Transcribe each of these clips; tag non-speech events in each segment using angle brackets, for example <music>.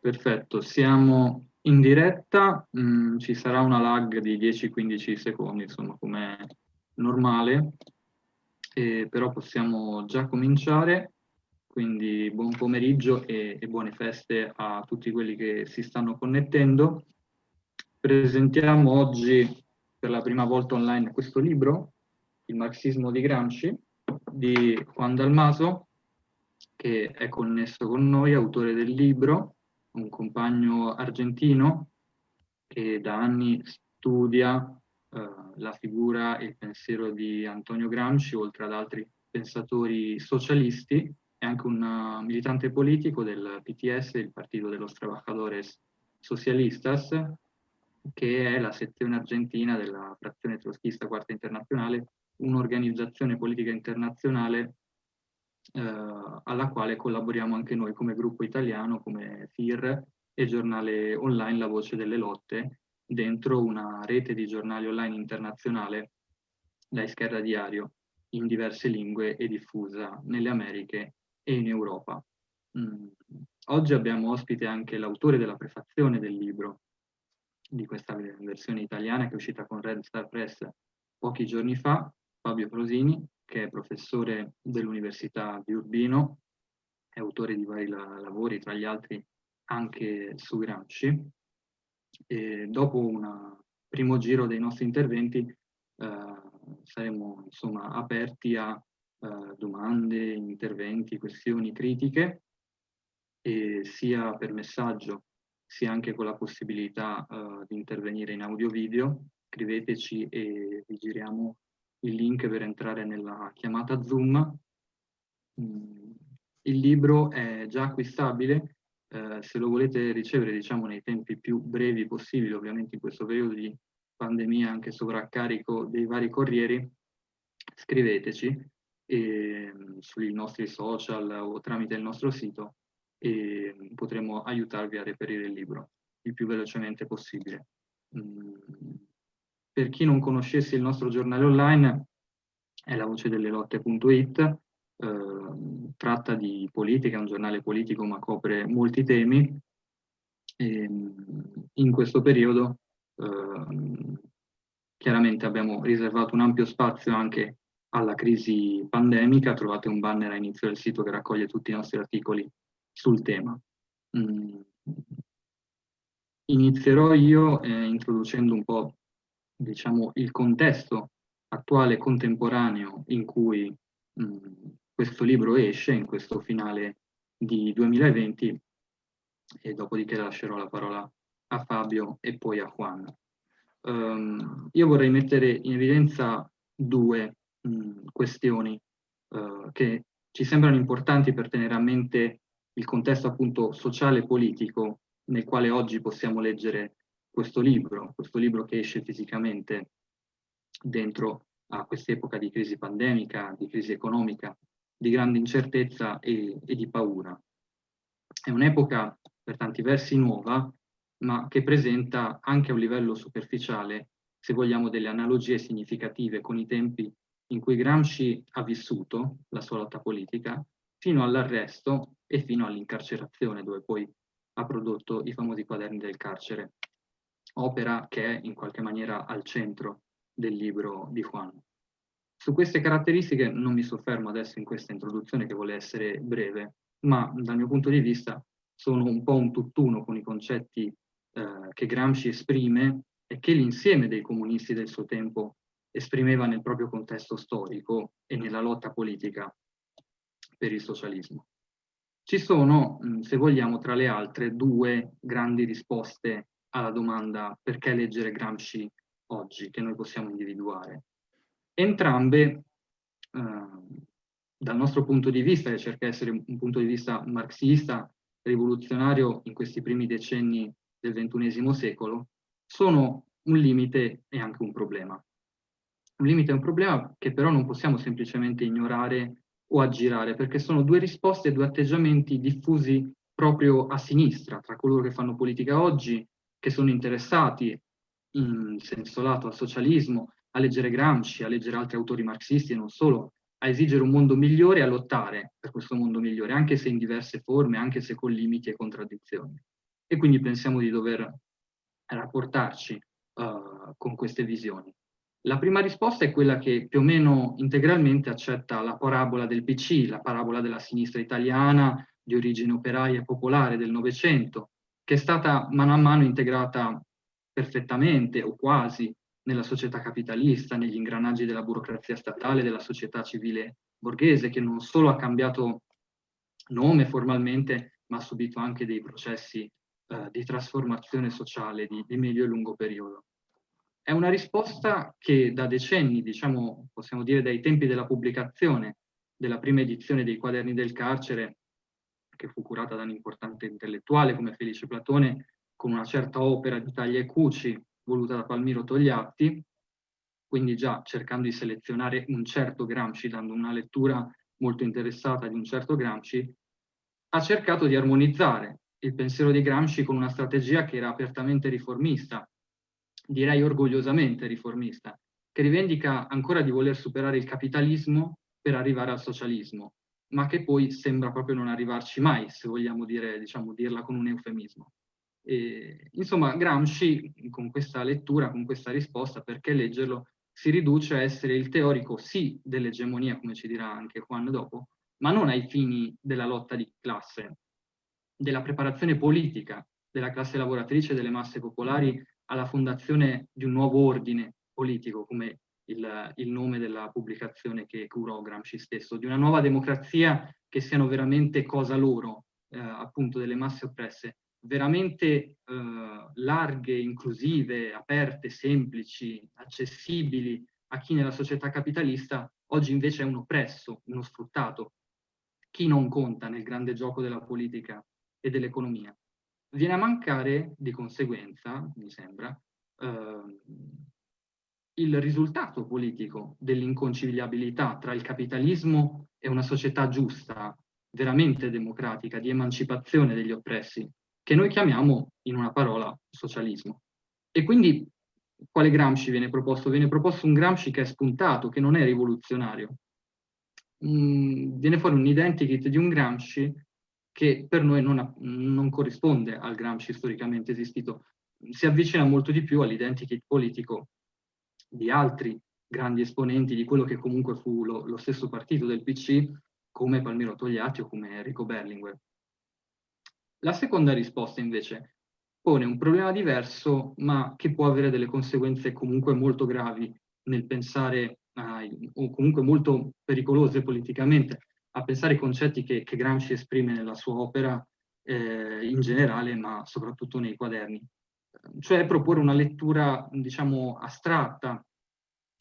Perfetto, siamo in diretta, mm, ci sarà una lag di 10-15 secondi, insomma, come normale, eh, però possiamo già cominciare, quindi buon pomeriggio e, e buone feste a tutti quelli che si stanno connettendo. Presentiamo oggi per la prima volta online questo libro, Il marxismo di Gramsci, di Juan Dalmaso, che è connesso con noi, autore del libro, un compagno argentino che da anni studia eh, la figura e il pensiero di Antonio Gramsci, oltre ad altri pensatori socialisti, è anche un uh, militante politico del PTS, il Partito de los Trabajadores Socialistas, che è la sezione argentina della frazione troschista Quarta Internazionale, un'organizzazione politica internazionale eh, alla quale collaboriamo anche noi come gruppo italiano, come FIR e giornale online La Voce delle Lotte, dentro una rete di giornali online internazionale, la Esquerra Diario, in diverse lingue e diffusa nelle Americhe e in Europa. Mm. Oggi abbiamo ospite anche l'autore della prefazione del libro, di questa versione italiana che è uscita con Red Star Press pochi giorni fa, Fabio Prosini, che è professore dell'Università di Urbino, è autore di vari la lavori, tra gli altri anche su Gramsci. E dopo un primo giro dei nostri interventi eh, saremo insomma, aperti a eh, domande, interventi, questioni, critiche, sia per messaggio sia anche con la possibilità uh, di intervenire in audio-video. Scriveteci e vi giriamo il link per entrare nella chiamata Zoom. Mm, il libro è già acquistabile, eh, se lo volete ricevere diciamo nei tempi più brevi possibili, ovviamente in questo periodo di pandemia anche sovraccarico dei vari corrieri, scriveteci e, mm, sui nostri social o tramite il nostro sito e potremo aiutarvi a reperire il libro il più velocemente possibile. Mm, per chi non conoscesse il nostro giornale online, è la voce delle lotte.it, eh, tratta di politica, è un giornale politico ma copre molti temi. E, in questo periodo eh, chiaramente abbiamo riservato un ampio spazio anche alla crisi pandemica, trovate un banner a inizio del sito che raccoglie tutti i nostri articoli sul tema. Mm. Inizierò io eh, introducendo un po' diciamo, il contesto attuale contemporaneo in cui mh, mm, questo libro esce, in questo finale di 2020, e dopodiché lascerò la parola a Fabio e poi a Juan. Um, io vorrei mettere in evidenza due mh, mm, questioni uh, che ci sembrano importanti per tenere a mente il contesto appunto sociale e politico nel quale oggi possiamo leggere questo libro, questo libro che esce fisicamente dentro a quest'epoca di crisi pandemica, di crisi economica, di grande incertezza e, e di paura. È un'epoca per tanti versi nuova, ma che presenta anche a un livello superficiale, se vogliamo, delle analogie significative con i tempi in cui Gramsci ha vissuto la sua lotta politica, fino all'arresto e fino all'incarcerazione, dove poi ha prodotto i famosi quaderni del carcere, opera che è in qualche maniera al centro del libro di Juan. Su queste caratteristiche non mi soffermo adesso in questa introduzione che vuole essere breve, ma dal mio punto di vista sono un po' un tutt'uno con i concetti eh, che Gramsci esprime e che l'insieme dei comunisti del suo tempo esprimeva nel proprio contesto storico e nella lotta politica per il socialismo. Ci sono, se vogliamo, tra le altre, due grandi risposte alla domanda perché leggere Gramsci oggi, che noi possiamo individuare. Entrambe, eh, dal nostro punto di vista, che cerca di essere un punto di vista marxista, rivoluzionario in questi primi decenni del XXI secolo, sono un limite e anche un problema. Un limite e un problema che però non possiamo semplicemente ignorare o aggirare, perché sono due risposte e due atteggiamenti diffusi proprio a sinistra, tra coloro che fanno politica oggi, che sono interessati in senso lato al socialismo, a leggere Gramsci, a leggere altri autori marxisti e non solo, a esigere un mondo migliore e a lottare per questo mondo migliore, anche se in diverse forme, anche se con limiti e contraddizioni. e quindi pensiamo di dover rapportarci uh, con queste visioni. La prima risposta è quella che più o meno integralmente accetta la parabola del PC, la parabola della sinistra italiana di origine operaia e popolare del Novecento, che è stata mano a mano integrata perfettamente o quasi nella società capitalista, negli ingranaggi della burocrazia statale, della società civile borghese, che non solo ha cambiato nome formalmente, ma ha subito anche dei processi eh, di trasformazione sociale di, di medio e lungo periodo. È una risposta che da decenni, diciamo, possiamo dire dai tempi della pubblicazione della prima edizione dei quaderni del carcere, che fu curata da un importante intellettuale come Felice Platone, con una certa opera di taglia e cuci voluta da Palmiro Togliatti, quindi già cercando di selezionare un certo Gramsci, dando una lettura molto interessata di un certo Gramsci, ha cercato di armonizzare il pensiero di Gramsci con una strategia che era apertamente riformista, direi orgogliosamente riformista, che rivendica ancora di voler superare il capitalismo per arrivare al socialismo, ma che poi sembra proprio non arrivarci mai, se vogliamo dire, diciamo, dirla con un eufemismo. E, insomma, Gramsci, con questa lettura, con questa risposta, perché leggerlo, si riduce a essere il teorico sì dell'egemonia, come ci dirà anche Juan dopo, ma non ai fini della lotta di classe, della preparazione politica della classe lavoratrice e delle masse popolari alla fondazione di un nuovo ordine politico, come il, il, nome della pubblicazione che curò Gramsci stesso, di una nuova democrazia che siano veramente cosa loro, eh, appunto delle masse oppresse, veramente eh, larghe, inclusive, aperte, semplici, accessibili a chi nella società capitalista oggi invece è un oppresso, uno sfruttato, chi non conta nel grande gioco della politica e dell'economia. Viene a mancare, di conseguenza, mi sembra, eh, il risultato politico dell'inconciliabilità tra il capitalismo e una società giusta, veramente democratica, di emancipazione degli oppressi, che noi chiamiamo in una parola socialismo. E quindi quale Gramsci viene proposto? Viene proposto un Gramsci che è spuntato, che non è rivoluzionario. Mm, viene fuori un identikit di un Gramsci che per noi non, non corrisponde al Gramsci storicamente esistito, si avvicina molto di più all'identikit politico di altri grandi esponenti di quello che comunque fu lo, lo stesso partito del PC, come Palmiro Togliatti o come Enrico Berlinguer. La seconda risposta invece pone un problema diverso, ma che può avere delle conseguenze comunque molto gravi nel pensare, ai, o comunque molto pericolose politicamente, a pensare ai concetti che, che Gramsci esprime nella sua opera eh, in generale, ma soprattutto nei quaderni. Cioè proporre una lettura, diciamo, astratta,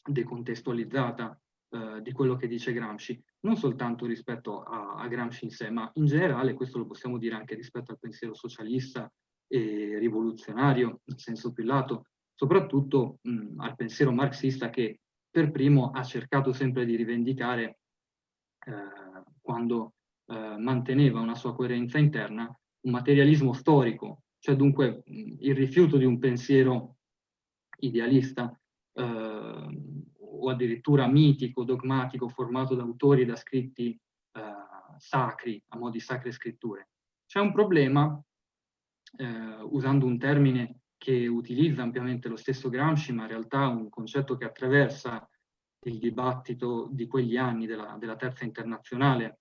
decontestualizzata eh, di quello che dice Gramsci, non soltanto rispetto a, a, Gramsci in sé, ma in generale, questo lo possiamo dire anche rispetto al pensiero socialista e rivoluzionario, in senso più lato, soprattutto mh, al pensiero marxista che per primo ha cercato sempre di rivendicare eh, quando eh, manteneva una sua coerenza interna, un materialismo storico, cioè dunque il rifiuto di un pensiero idealista eh, o addirittura mitico, dogmatico, formato da autori e da scritti eh, sacri, a mo' di sacre scritture. C'è un problema, eh, usando un termine che utilizza ampiamente lo stesso Gramsci, ma in realtà un concetto che attraversa il dibattito di quegli anni della, della terza internazionale,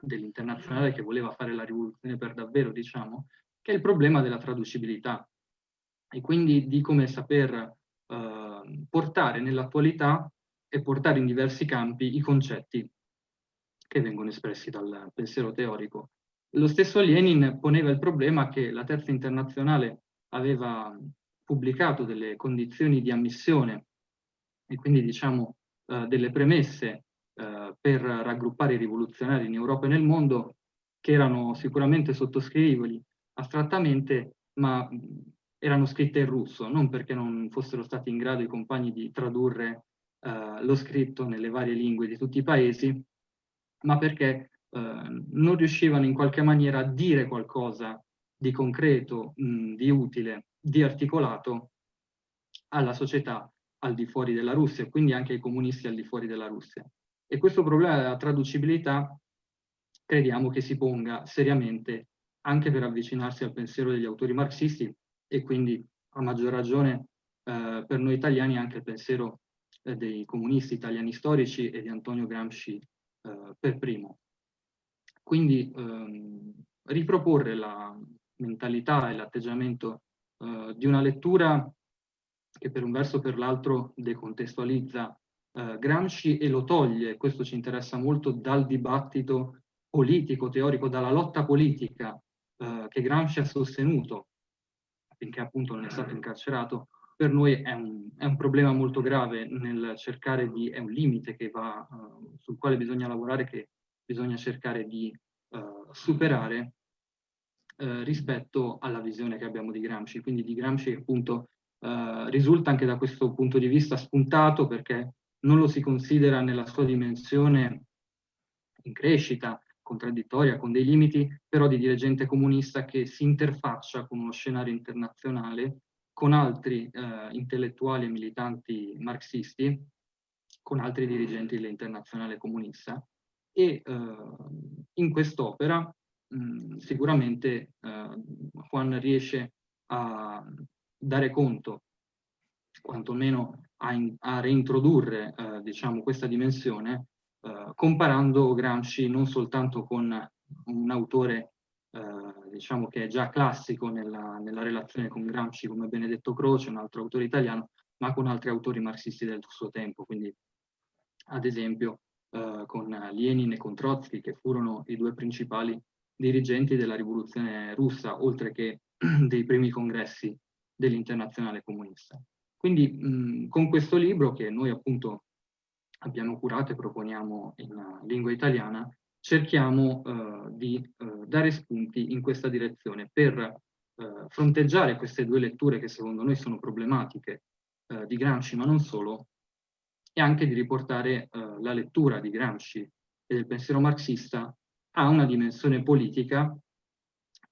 dell'internazionale che voleva fare la rivoluzione per davvero, diciamo, che è il problema della traducibilità e quindi di come saper eh, portare nell'attualità e portare in diversi campi i concetti che vengono espressi dal pensiero teorico. Lo stesso Lenin poneva il problema che la terza internazionale aveva pubblicato delle condizioni di ammissione e quindi diciamo eh, delle premesse eh, per raggruppare i rivoluzionari in Europa e nel mondo che erano sicuramente sottoscrivibili astrattamente, ma erano scritte in russo, non perché non fossero stati in grado i compagni di tradurre eh, lo scritto nelle varie lingue di tutti i paesi, ma perché eh, non riuscivano in qualche maniera a dire qualcosa di concreto, mh, di utile, di articolato alla società al di fuori della Russia quindi anche ai comunisti al di fuori della Russia. E questo problema della traducibilità crediamo che si ponga seriamente anche per avvicinarsi al pensiero degli autori marxisti e quindi a maggior ragione eh, per noi italiani anche il pensiero eh, dei comunisti italiani storici e di Antonio Gramsci eh, per primo. Quindi ehm, riproporre la mentalità e l'atteggiamento eh, di una lettura che per un verso o per l'altro decontestualizza eh, Gramsci e lo toglie, questo ci interessa molto, dal dibattito politico, teorico, dalla lotta politica eh, che Gramsci ha sostenuto finché appunto non è stato incarcerato, per noi è un, è un problema molto grave nel cercare di, è un limite va, uh, sul quale bisogna lavorare, che bisogna cercare di uh, superare uh, rispetto alla visione che abbiamo di Gramsci. Quindi di Gramsci appunto risulta anche da questo punto di vista spuntato perché non lo si considera nella sua dimensione in crescita, contraddittoria, con dei limiti, però di dirigente comunista che si interfaccia con uno scenario internazionale, con altri eh, intellettuali e militanti marxisti, con altri dirigenti dell'internazionale comunista. E eh, in quest'opera sicuramente eh, Juan riesce a dare conto, quantomeno a, in, a reintrodurre eh, diciamo, questa dimensione eh, comparando Gramsci non soltanto con un autore eh, diciamo che è già classico nella, nella, relazione con Gramsci come Benedetto Croce, un altro autore italiano, ma con altri autori marxisti del suo tempo, quindi ad esempio eh, con Lenin e con Trotsky, che furono i due principali dirigenti della rivoluzione russa, oltre che <clears throat> dei primi congressi dell'internazionale comunista. Quindi mh, con questo libro, che noi appunto abbiamo curato e proponiamo in uh, lingua italiana, cerchiamo uh, di uh, dare spunti in questa direzione per fronteggiare queste due letture che secondo noi sono problematiche di Gramsci, ma non solo, e anche di riportare la lettura di Gramsci e del pensiero marxista a una dimensione politica,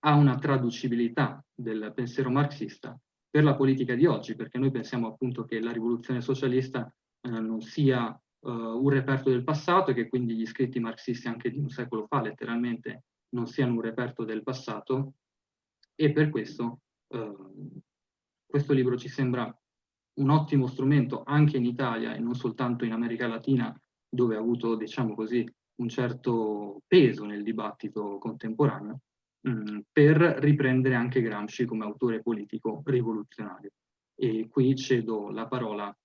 a una traducibilità del pensiero marxista per la politica di oggi, perché noi pensiamo appunto che la rivoluzione socialista eh, non sia uh, un reperto del passato e che quindi gli scritti marxisti anche di un secolo fa letteralmente non siano un reperto del passato e per questo uh, questo libro ci sembra un ottimo strumento anche in Italia e non soltanto in America Latina dove ha avuto diciamo così un certo peso nel dibattito contemporaneo mm, per riprendere anche Gramsci come autore politico rivoluzionario. E qui cedo la parola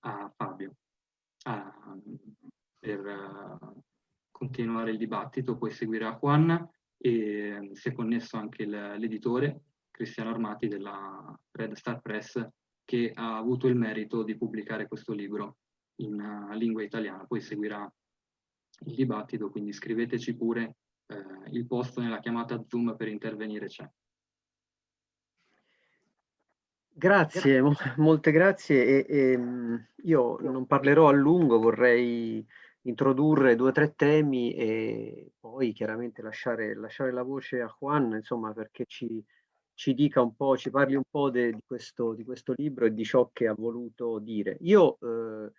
a Fabio per uh, continuare il dibattito, poi seguirà Juan e si è connesso anche l'editore Cristiano Armati della Red Star Press che ha avuto il merito di pubblicare questo libro in uh, lingua italiana. Poi seguirà il dibattito, quindi scriveteci pure, uh, il posto nella chiamata Zoom per intervenire c'è. Grazie, mo molte grazie. E, e, ehm, io non parlerò a lungo, vorrei introdurre due o tre temi e poi chiaramente lasciare, lasciare la voce a Juan, insomma, perché ci, ci dica un po', ci parli un po' de, di, questo, di, questo, libro e di ciò che ha voluto dire. Io, eh,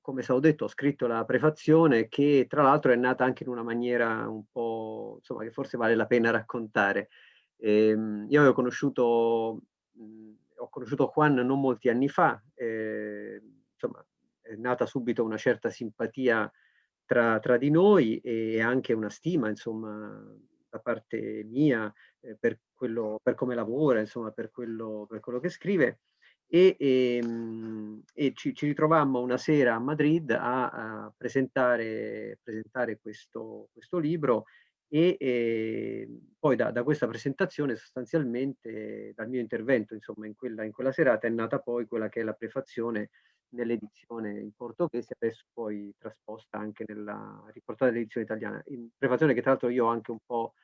come stavo detto, ho scritto la prefazione che tra l'altro è nata anche in una maniera un po', insomma, che forse vale la pena raccontare. Eh, io avevo conosciuto mh, ho conosciuto Juan non molti anni fa, eh, insomma è nata subito una certa simpatia tra, tra, di noi e anche una stima insomma da parte mia eh, per, quello, per come lavora, insomma per quello, per quello che scrive. E, e, ehm, e ci, ci, ritrovammo una sera a Madrid a, a presentare, presentare questo, questo libro e eh, poi da, da, questa presentazione sostanzialmente dal mio intervento insomma in quella, in quella serata è nata poi quella che è la prefazione nell'edizione in portoghese adesso poi trasposta anche nella riportata nell'edizione italiana. In prefazione che tra l'altro io ho anche un po'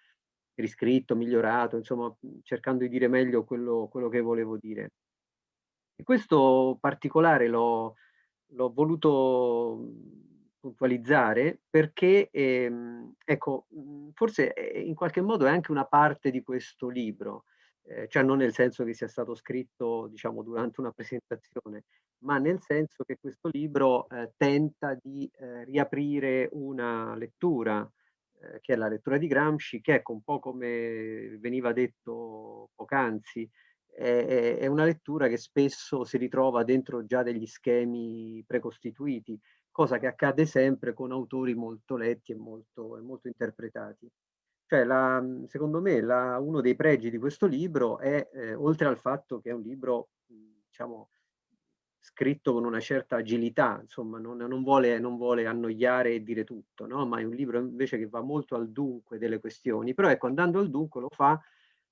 riscritto, migliorato insomma cercando di dire meglio quello, quello che volevo dire. E questo particolare l'ho voluto puntualizzare perché, ehm, ecco, mhmm, forse in qualche modo è anche una parte di questo libro, eh, cioè non nel senso che sia stato scritto, diciamo, durante una presentazione, ma nel senso che questo libro eh, tenta di eh, riaprire una lettura eh, che è la lettura di Gramsci, che ecco un po' come veniva detto poc'anzi, è, è una lettura che spesso si ritrova dentro già degli schemi precostituiti, cosa che accade sempre con autori molto letti e molto, e molto interpretati. Cioè, la, secondo me, la, uno dei pregi di questo libro è, eh, oltre al fatto che è un libro, diciamo, scritto con una certa agilità, insomma, non, non, vuole, non vuole, annoiare e dire tutto, no? ma è un libro invece che va molto al dunque delle questioni, però ecco, andando al dunque lo fa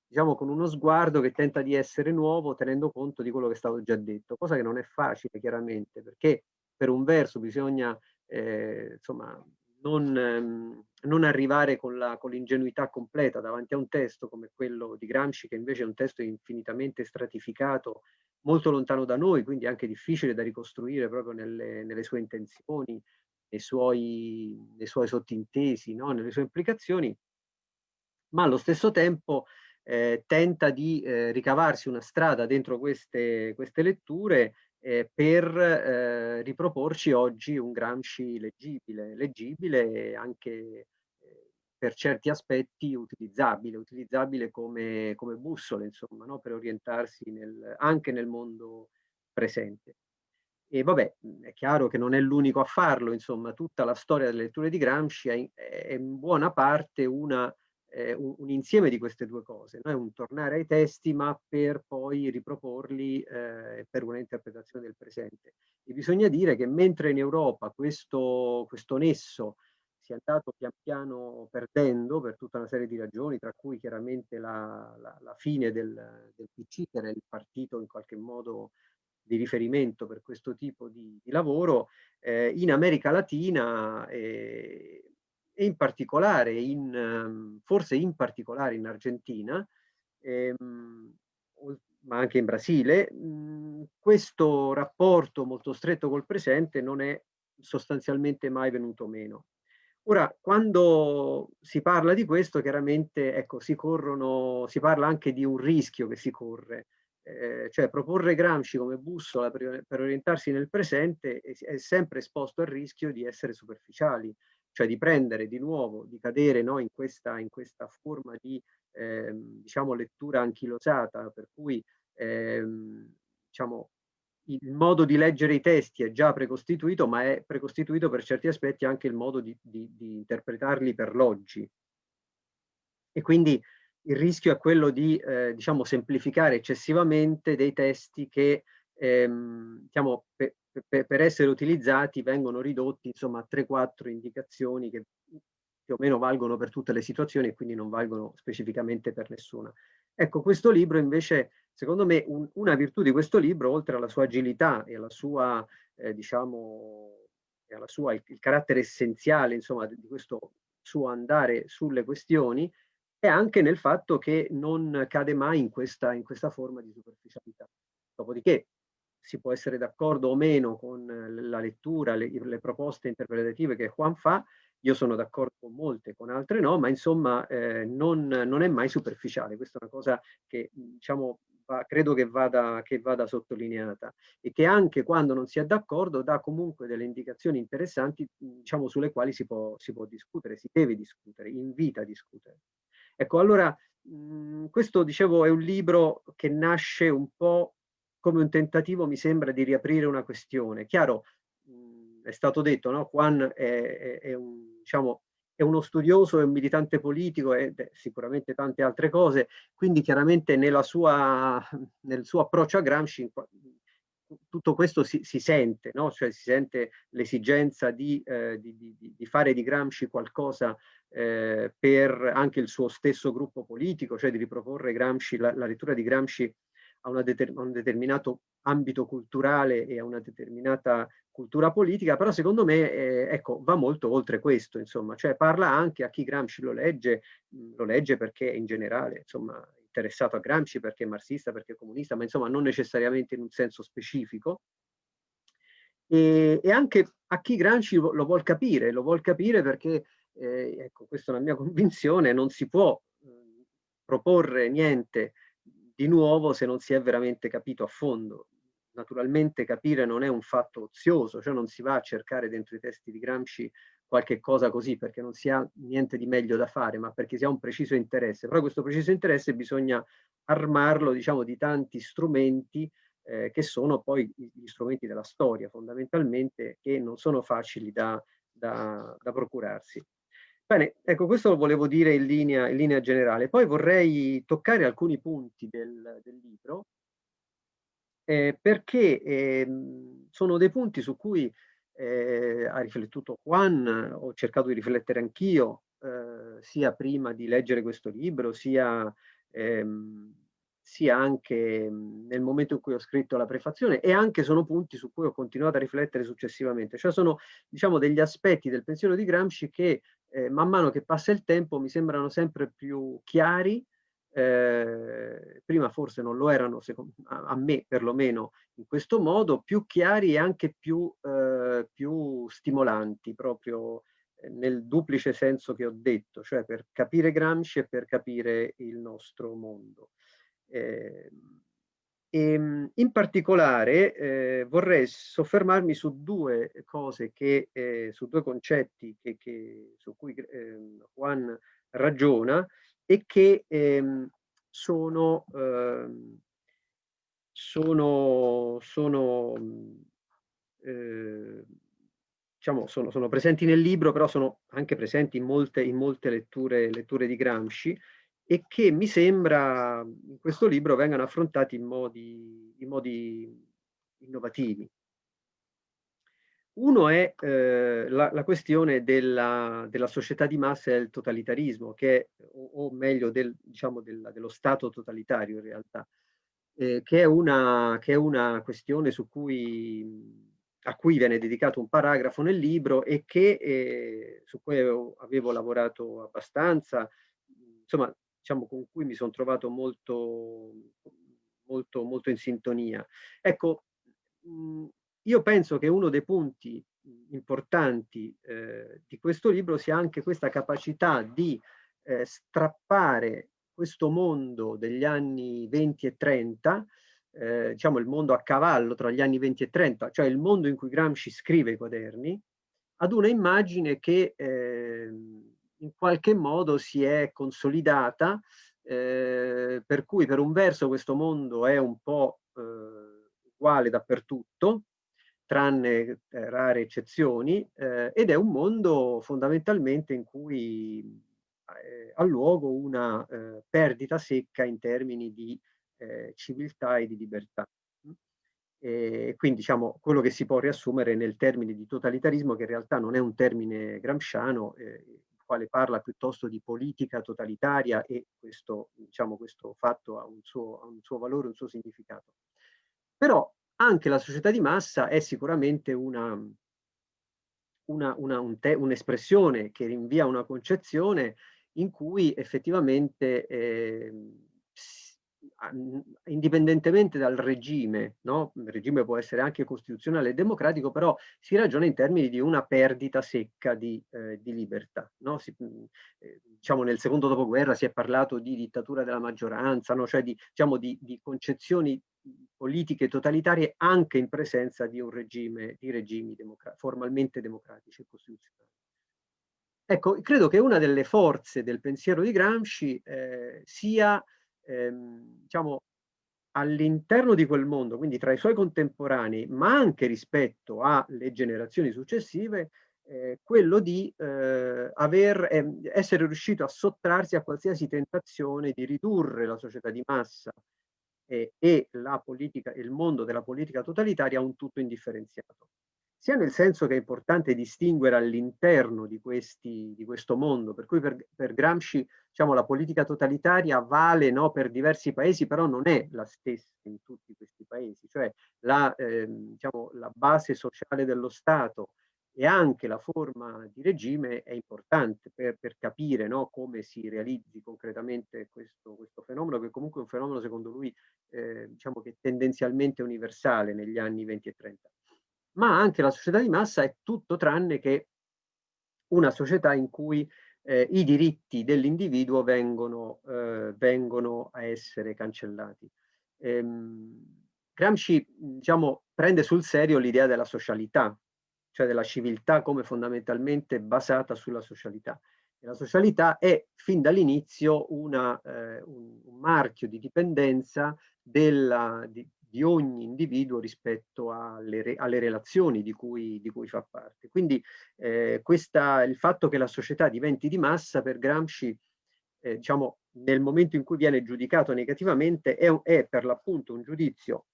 diciamo con uno sguardo che tenta di essere nuovo tenendo conto di quello che è stato già detto, cosa che non è facile chiaramente, perché per un verso bisogna eh, insomma, non, ehm, non, arrivare con l'ingenuità con completa davanti a un testo come quello di Gramsci, che invece è un testo infinitamente stratificato molto lontano da noi, quindi anche difficile da ricostruire proprio nelle, nelle sue intenzioni, nei suoi, nei suoi sottintesi, no? nelle sue implicazioni, ma allo stesso tempo eh, tenta di eh, ricavarsi una strada dentro queste, queste letture eh, per eh, riproporci oggi un Gramsci leggibile, leggibile e anche per certi aspetti utilizzabile, utilizzabile come, come bussole, insomma, no? per orientarsi nel, anche nel mondo presente. E vabbè, è chiaro che non è l'unico a farlo, insomma, tutta la storia delle letture di Gramsci è, è in buona parte una, eh, un, un, insieme di queste due cose, no? è un tornare ai testi ma per poi riproporli eh, per una interpretazione del presente. E bisogna dire che mentre in Europa questo, questo nesso si è andato pian piano perdendo per tutta una serie di ragioni, tra cui chiaramente la, la, la fine del, del, PC, che era il partito in qualche modo di riferimento per questo tipo di, di lavoro, eh, in America Latina eh, e in particolare, in, ehm, forse in particolare in Argentina, ehm, ma anche in Brasile, mh, questo rapporto molto stretto col presente non è sostanzialmente mai venuto meno. Ora, quando si parla di questo, chiaramente ecco, si, corrono, si parla anche di un rischio che si corre, eh, cioè proporre Gramsci come bussola per, per, orientarsi nel presente è, è, sempre esposto al rischio di essere superficiali, cioè di prendere di nuovo, di cadere no, in, questa, in, questa, forma di eh, diciamo, lettura anchilosata, per cui ehm, diciamo, il modo di leggere i testi è già precostituito, ma è precostituito per certi aspetti anche il modo di, di, di interpretarli per l'oggi. E quindi il rischio è quello di eh, diciamo, semplificare eccessivamente dei testi che ehm, diciamo, per, per, per, essere utilizzati vengono ridotti insomma, a 3-4 indicazioni che più o meno valgono per tutte le situazioni e quindi non valgono specificamente per nessuna. Ecco, questo libro invece Secondo me un, una virtù di questo libro, oltre alla sua agilità e alla sua, eh, diciamo, e alla sua, il, il, carattere essenziale, insomma, di questo suo andare sulle questioni, è anche nel fatto che non cade mai in questa, in questa forma di superficialità. Dopodiché si può essere d'accordo o meno con la lettura, le, le, proposte interpretative che Juan fa, io sono d'accordo con molte, con altre no, ma insomma eh, non, non, è mai superficiale, questa è una cosa che diciamo va, credo che vada, che vada sottolineata e che anche quando non si è d'accordo dà comunque delle indicazioni interessanti diciamo, sulle quali si può, si può discutere, si deve discutere, invita a discutere. Ecco, allora mh, questo dicevo è un libro che nasce un po' come un tentativo, mi sembra, di riaprire una questione. Chiaro, è stato detto, no? Juan è, è, è un, diciamo, è uno studioso, è un militante politico e sicuramente tante altre cose, quindi chiaramente sua, nel suo approccio a Gramsci tutto questo si, si sente, no? cioè si sente l'esigenza di, eh, di, di, di, fare di Gramsci qualcosa eh, per anche il suo stesso gruppo politico, cioè di riproporre Gramsci, la, la lettura di Gramsci a, deter a un determinato ambito culturale e a una determinata cultura politica, però secondo me eh, ecco, va molto oltre questo, insomma, cioè parla anche a chi Gramsci lo legge, lo legge perché in generale, insomma, interessato a Gramsci, perché è marxista, perché è comunista, ma insomma non necessariamente in un senso specifico, e, e anche a chi Gramsci lo, lo vuol capire, lo vuol capire perché, eh, ecco, questa è una mia <laughs> convinzione, non si può eh, proporre niente di nuovo se non si è veramente capito a fondo. Naturalmente capire non è un fatto ozioso, cioè non si va a cercare dentro i testi di Gramsci qualche cosa così perché non si ha niente di meglio da fare, ma perché si ha un preciso interesse. Però questo preciso interesse bisogna armarlo, diciamo, di tanti strumenti eh, che sono poi gli strumenti della storia, fondamentalmente, che non sono facili da, da, da procurarsi. Bene, ecco, questo lo volevo dire in linea, in linea generale. Poi vorrei toccare alcuni punti del, del libro, eh, perché eh, sono dei punti su cui eh, ha riflettuto Juan, ho cercato di riflettere anch'io, eh, sia prima di leggere questo libro, sia, ehm, sia anche nel momento in cui ho scritto la prefazione e anche sono punti su cui ho continuato a riflettere successivamente. Cioè sono diciamo, degli aspetti del pensiero di Gramsci che eh, man mano che passa il tempo mi sembrano sempre più chiari, eh, prima forse non lo erano, secondo, a, a, me perlomeno, in questo modo, più chiari e anche più, eh, più stimolanti, proprio eh, nel duplice senso che ho detto, cioè per capire Gramsci e per capire il nostro mondo. E, ehm, in particolare eh, vorrei soffermarmi su due cose, che, eh, su due concetti che, che, su cui eh, Juan ragiona e che ehm, sono, ehm, sono, sono, diciamo, sono, sono, presenti nel libro, però sono anche presenti in molte, in molte letture, letture di Gramsci e che mi sembra in questo libro vengano affrontati in modi, in modi innovativi. Uno è eh, la, la, questione della, della, società di massa e del totalitarismo, che, o, o meglio del, diciamo del, dello Stato totalitario in realtà, eh, che, è una, che, è una, questione cui, a cui viene dedicato un paragrafo nel libro e che, eh, su cui avevo, avevo lavorato abbastanza, insomma diciamo, con cui mi sono trovato molto, molto, molto in sintonia. Ecco, mh, io penso che uno dei punti importanti eh, di questo libro sia anche questa capacità di eh, strappare questo mondo degli anni 20 e 30, eh, diciamo il mondo a cavallo tra gli anni 20 e 30, cioè il mondo in cui Gramsci scrive i quaderni, ad una immagine che ehm, in qualche modo si è consolidata, eh, per cui per un verso questo mondo è un po' eh, uguale dappertutto, tranne eh, rare eccezioni, eh, ed è un mondo fondamentalmente in cui eh, ha luogo una perdita secca in termini di civiltà e di libertà. E quindi diciamo quello che si può riassumere nel termine di totalitarismo, che in realtà non è un termine gramsciano, eh, quale parla piuttosto di politica totalitaria e questo, diciamo, questo fatto ha un, suo, ha un suo valore, un suo significato. Però anche la società di massa è sicuramente una, un'espressione un che rinvia a una concezione in cui effettivamente eh, indipendentemente dal regime, no? il regime può essere anche costituzionale e democratico, però si ragiona in termini di una perdita secca di, eh, di libertà. No? Si, eh, diciamo nel secondo dopoguerra si è parlato di dittatura della maggioranza, no? cioè di, diciamo di, di, concezioni politiche totalitarie anche in presenza di regime, di regimi democra formalmente democratici e costituzionali. Ecco, credo che una delle forze del pensiero di Gramsci eh, sia ehm, diciamo, all'interno di quel mondo, quindi tra i suoi contemporanei, ma anche rispetto alle generazioni successive, eh, quello di eh, aver, eh, essere riuscito a sottrarsi a qualsiasi tentazione di ridurre la società di massa e la politica, il mondo della politica totalitaria a un tutto indifferenziato sia nel senso che è importante distinguere all'interno di, di, questo mondo, per cui per, per Gramsci diciamo, la politica totalitaria vale no, per diversi paesi, però non è la stessa in tutti questi paesi, cioè la, eh, diciamo, la base sociale dello Stato e anche la forma di regime è importante per, per capire no, come si realizzi concretamente questo, questo, fenomeno, che comunque è un fenomeno secondo lui eh, diciamo che tendenzialmente universale negli anni 20 e 30 ma anche la società di massa è tutto tranne che una società in cui eh, i diritti dell'individuo vengono, eh, vengono, a essere cancellati. Ehm, Gramsci diciamo, prende sul serio l'idea della socialità cioè della civiltà come fondamentalmente basata sulla socialità. E la socialità è fin dall'inizio eh, un, marchio di dipendenza della, di, di, ogni individuo rispetto alle, alle relazioni di cui, di cui, fa parte. Quindi eh, questa, il fatto che la società diventi di massa per Gramsci eh, diciamo, nel momento in cui viene giudicato negativamente è, è per l'appunto un giudizio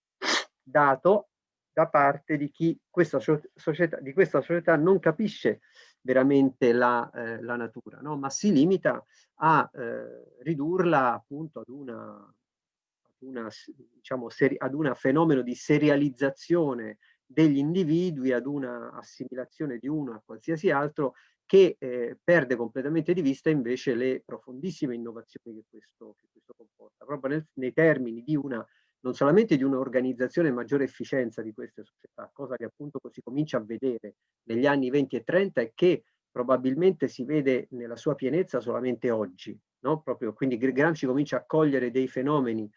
dato da parte di chi questa società, di questa società non capisce veramente la, eh, la natura, no? ma si limita a eh, ridurla appunto ad una, una, diciamo, ad una fenomeno di serializzazione degli individui, ad una assimilazione di uno a qualsiasi altro che eh, perde completamente di vista invece le profondissime innovazioni che questo, che questo comporta, proprio nel, nei termini di una non solamente di un'organizzazione e maggiore efficienza di queste società, cosa che appunto si comincia a vedere negli anni 20 e 30 e che probabilmente si vede nella sua pienezza solamente oggi. No? Proprio, quindi Gramsci comincia a cogliere dei fenomeni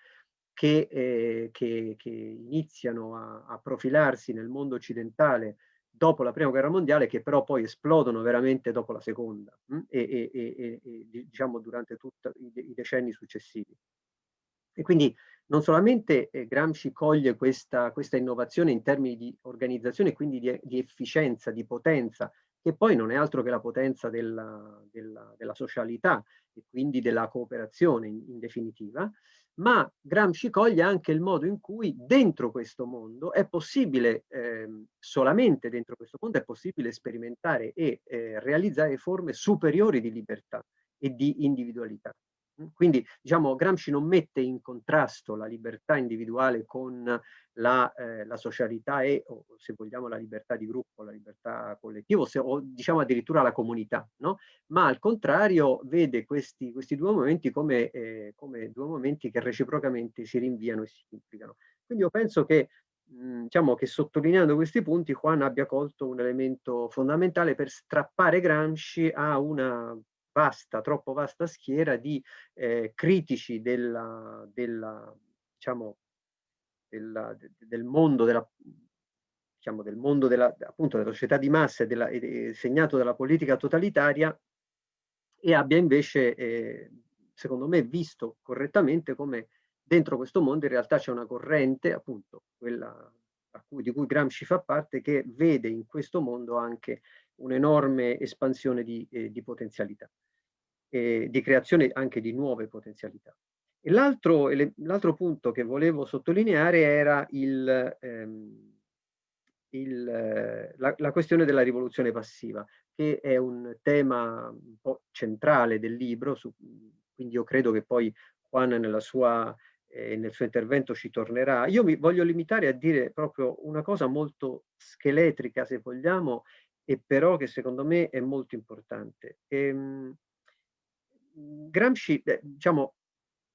che, eh, che, che iniziano a, a, profilarsi nel mondo occidentale dopo la prima guerra mondiale, che però poi esplodono veramente dopo la seconda hm? e, e, e, e, diciamo durante tutti i, decenni successivi. E quindi non solamente eh, Gramsci coglie questa, questa, innovazione in termini di organizzazione, quindi di, di, efficienza, di potenza, che poi non è altro che la potenza della, della, della socialità e quindi della cooperazione in, in, definitiva, ma Gramsci coglie anche il modo in cui dentro questo mondo è possibile, eh, solamente dentro questo mondo è possibile sperimentare e eh, realizzare forme superiori di libertà e di individualità. Quindi diciamo, Gramsci non mette in contrasto la libertà individuale con la, eh, la socialità e, o, se vogliamo, la libertà di gruppo, la libertà collettiva, o, diciamo addirittura la comunità, no? ma al contrario vede questi, questi due momenti come, eh, come, due momenti che reciprocamente si rinviano e si implicano. Quindi io penso che, mh, diciamo, che sottolineando questi punti Juan abbia colto un elemento fondamentale per strappare Gramsci a una vasta, troppo vasta schiera di eh, critici della, della, diciamo, della, del mondo della diciamo, del mondo della, appunto, della società di massa e, della, e, segnato dalla politica totalitaria e abbia invece, eh, secondo me, visto correttamente come dentro questo mondo in realtà c'è una corrente, appunto, quella cui, di cui Gramsci fa parte, che vede in questo mondo anche un'enorme espansione di, eh, di potenzialità, eh, di creazione anche di nuove potenzialità. L'altro, punto che volevo sottolineare era il, ehm, il, la, la, questione della rivoluzione passiva, che è un tema un po' centrale del libro, su, quindi io credo che poi Juan nella sua, eh, nel suo intervento ci tornerà. Io mi voglio limitare a dire proprio una cosa molto scheletrica, se vogliamo, e però che secondo me è molto importante. Ehm, Gramsci, eh, diciamo,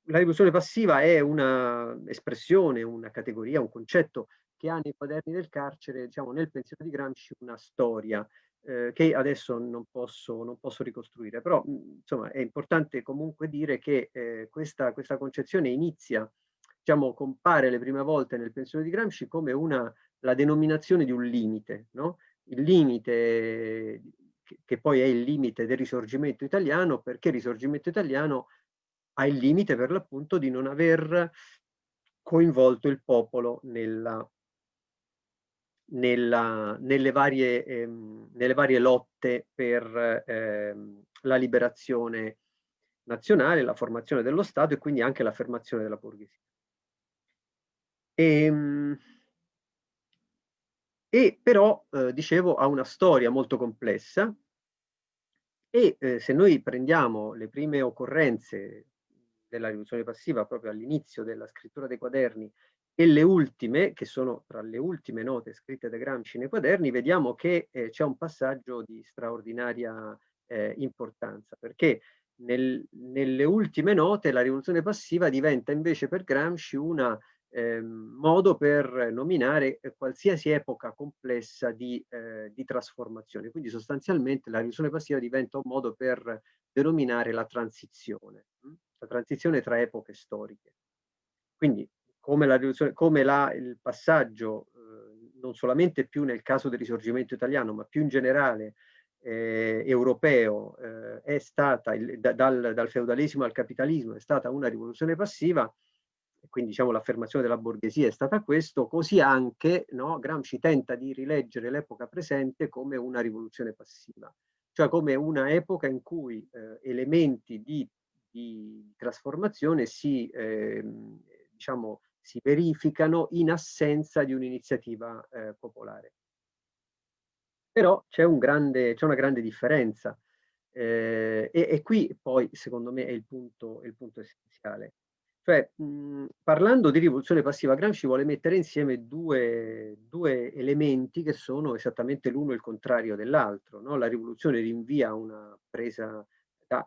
la rivoluzione passiva è un'espressione, una categoria, un concetto che ha nei quaderni del carcere, diciamo, nel pensiero di Gramsci, una storia eh, che adesso non posso, non posso ricostruire, però insomma è importante comunque dire che eh, questa, questa concezione inizia, diciamo, compare le prime volte nel pensiero di Gramsci come una, la denominazione di un limite, no? Il limite che, poi è il limite del risorgimento italiano, perché il risorgimento italiano ha il limite per l'appunto di non aver coinvolto il popolo nella, nella, nelle, varie, ehm, nelle, varie, lotte per ehm, la liberazione nazionale, la formazione dello Stato e quindi anche l'affermazione della borghesia. E, ehm, e però, eh, dicevo, ha una storia molto complessa. E eh, se noi prendiamo le prime occorrenze della rivoluzione passiva proprio all'inizio della scrittura dei quaderni e le ultime, che sono tra le ultime note scritte da Gramsci nei quaderni, vediamo che eh, c'è un passaggio di straordinaria eh, importanza, perché nel, nelle ultime note la rivoluzione passiva diventa invece per Gramsci una eh, modo per nominare eh, qualsiasi epoca complessa di, eh, di, trasformazione. Quindi sostanzialmente la rivoluzione passiva diventa un modo per denominare la transizione, hm? la transizione tra epoche storiche. Quindi come, la come la, il passaggio eh, non solamente più nel caso del risorgimento italiano, ma più in generale eh, europeo, eh, è stata, il, da, dal, dal, feudalesimo al capitalismo, è stata una rivoluzione passiva, quindi diciamo l'affermazione della borghesia è stata questo, così anche no, Gramsci tenta di rileggere l'epoca presente come una rivoluzione passiva, cioè come una epoca in cui eh, elementi di, di, trasformazione si, eh, diciamo, si verificano in assenza di un'iniziativa eh, popolare. Però c'è un una grande differenza eh, e, e, qui poi secondo me è il punto, è il punto essenziale. Cioè, mh, parlando di rivoluzione passiva, Gramsci vuole mettere insieme due, due elementi che sono esattamente l'uno il contrario dell'altro. No? La rivoluzione rinvia una presa,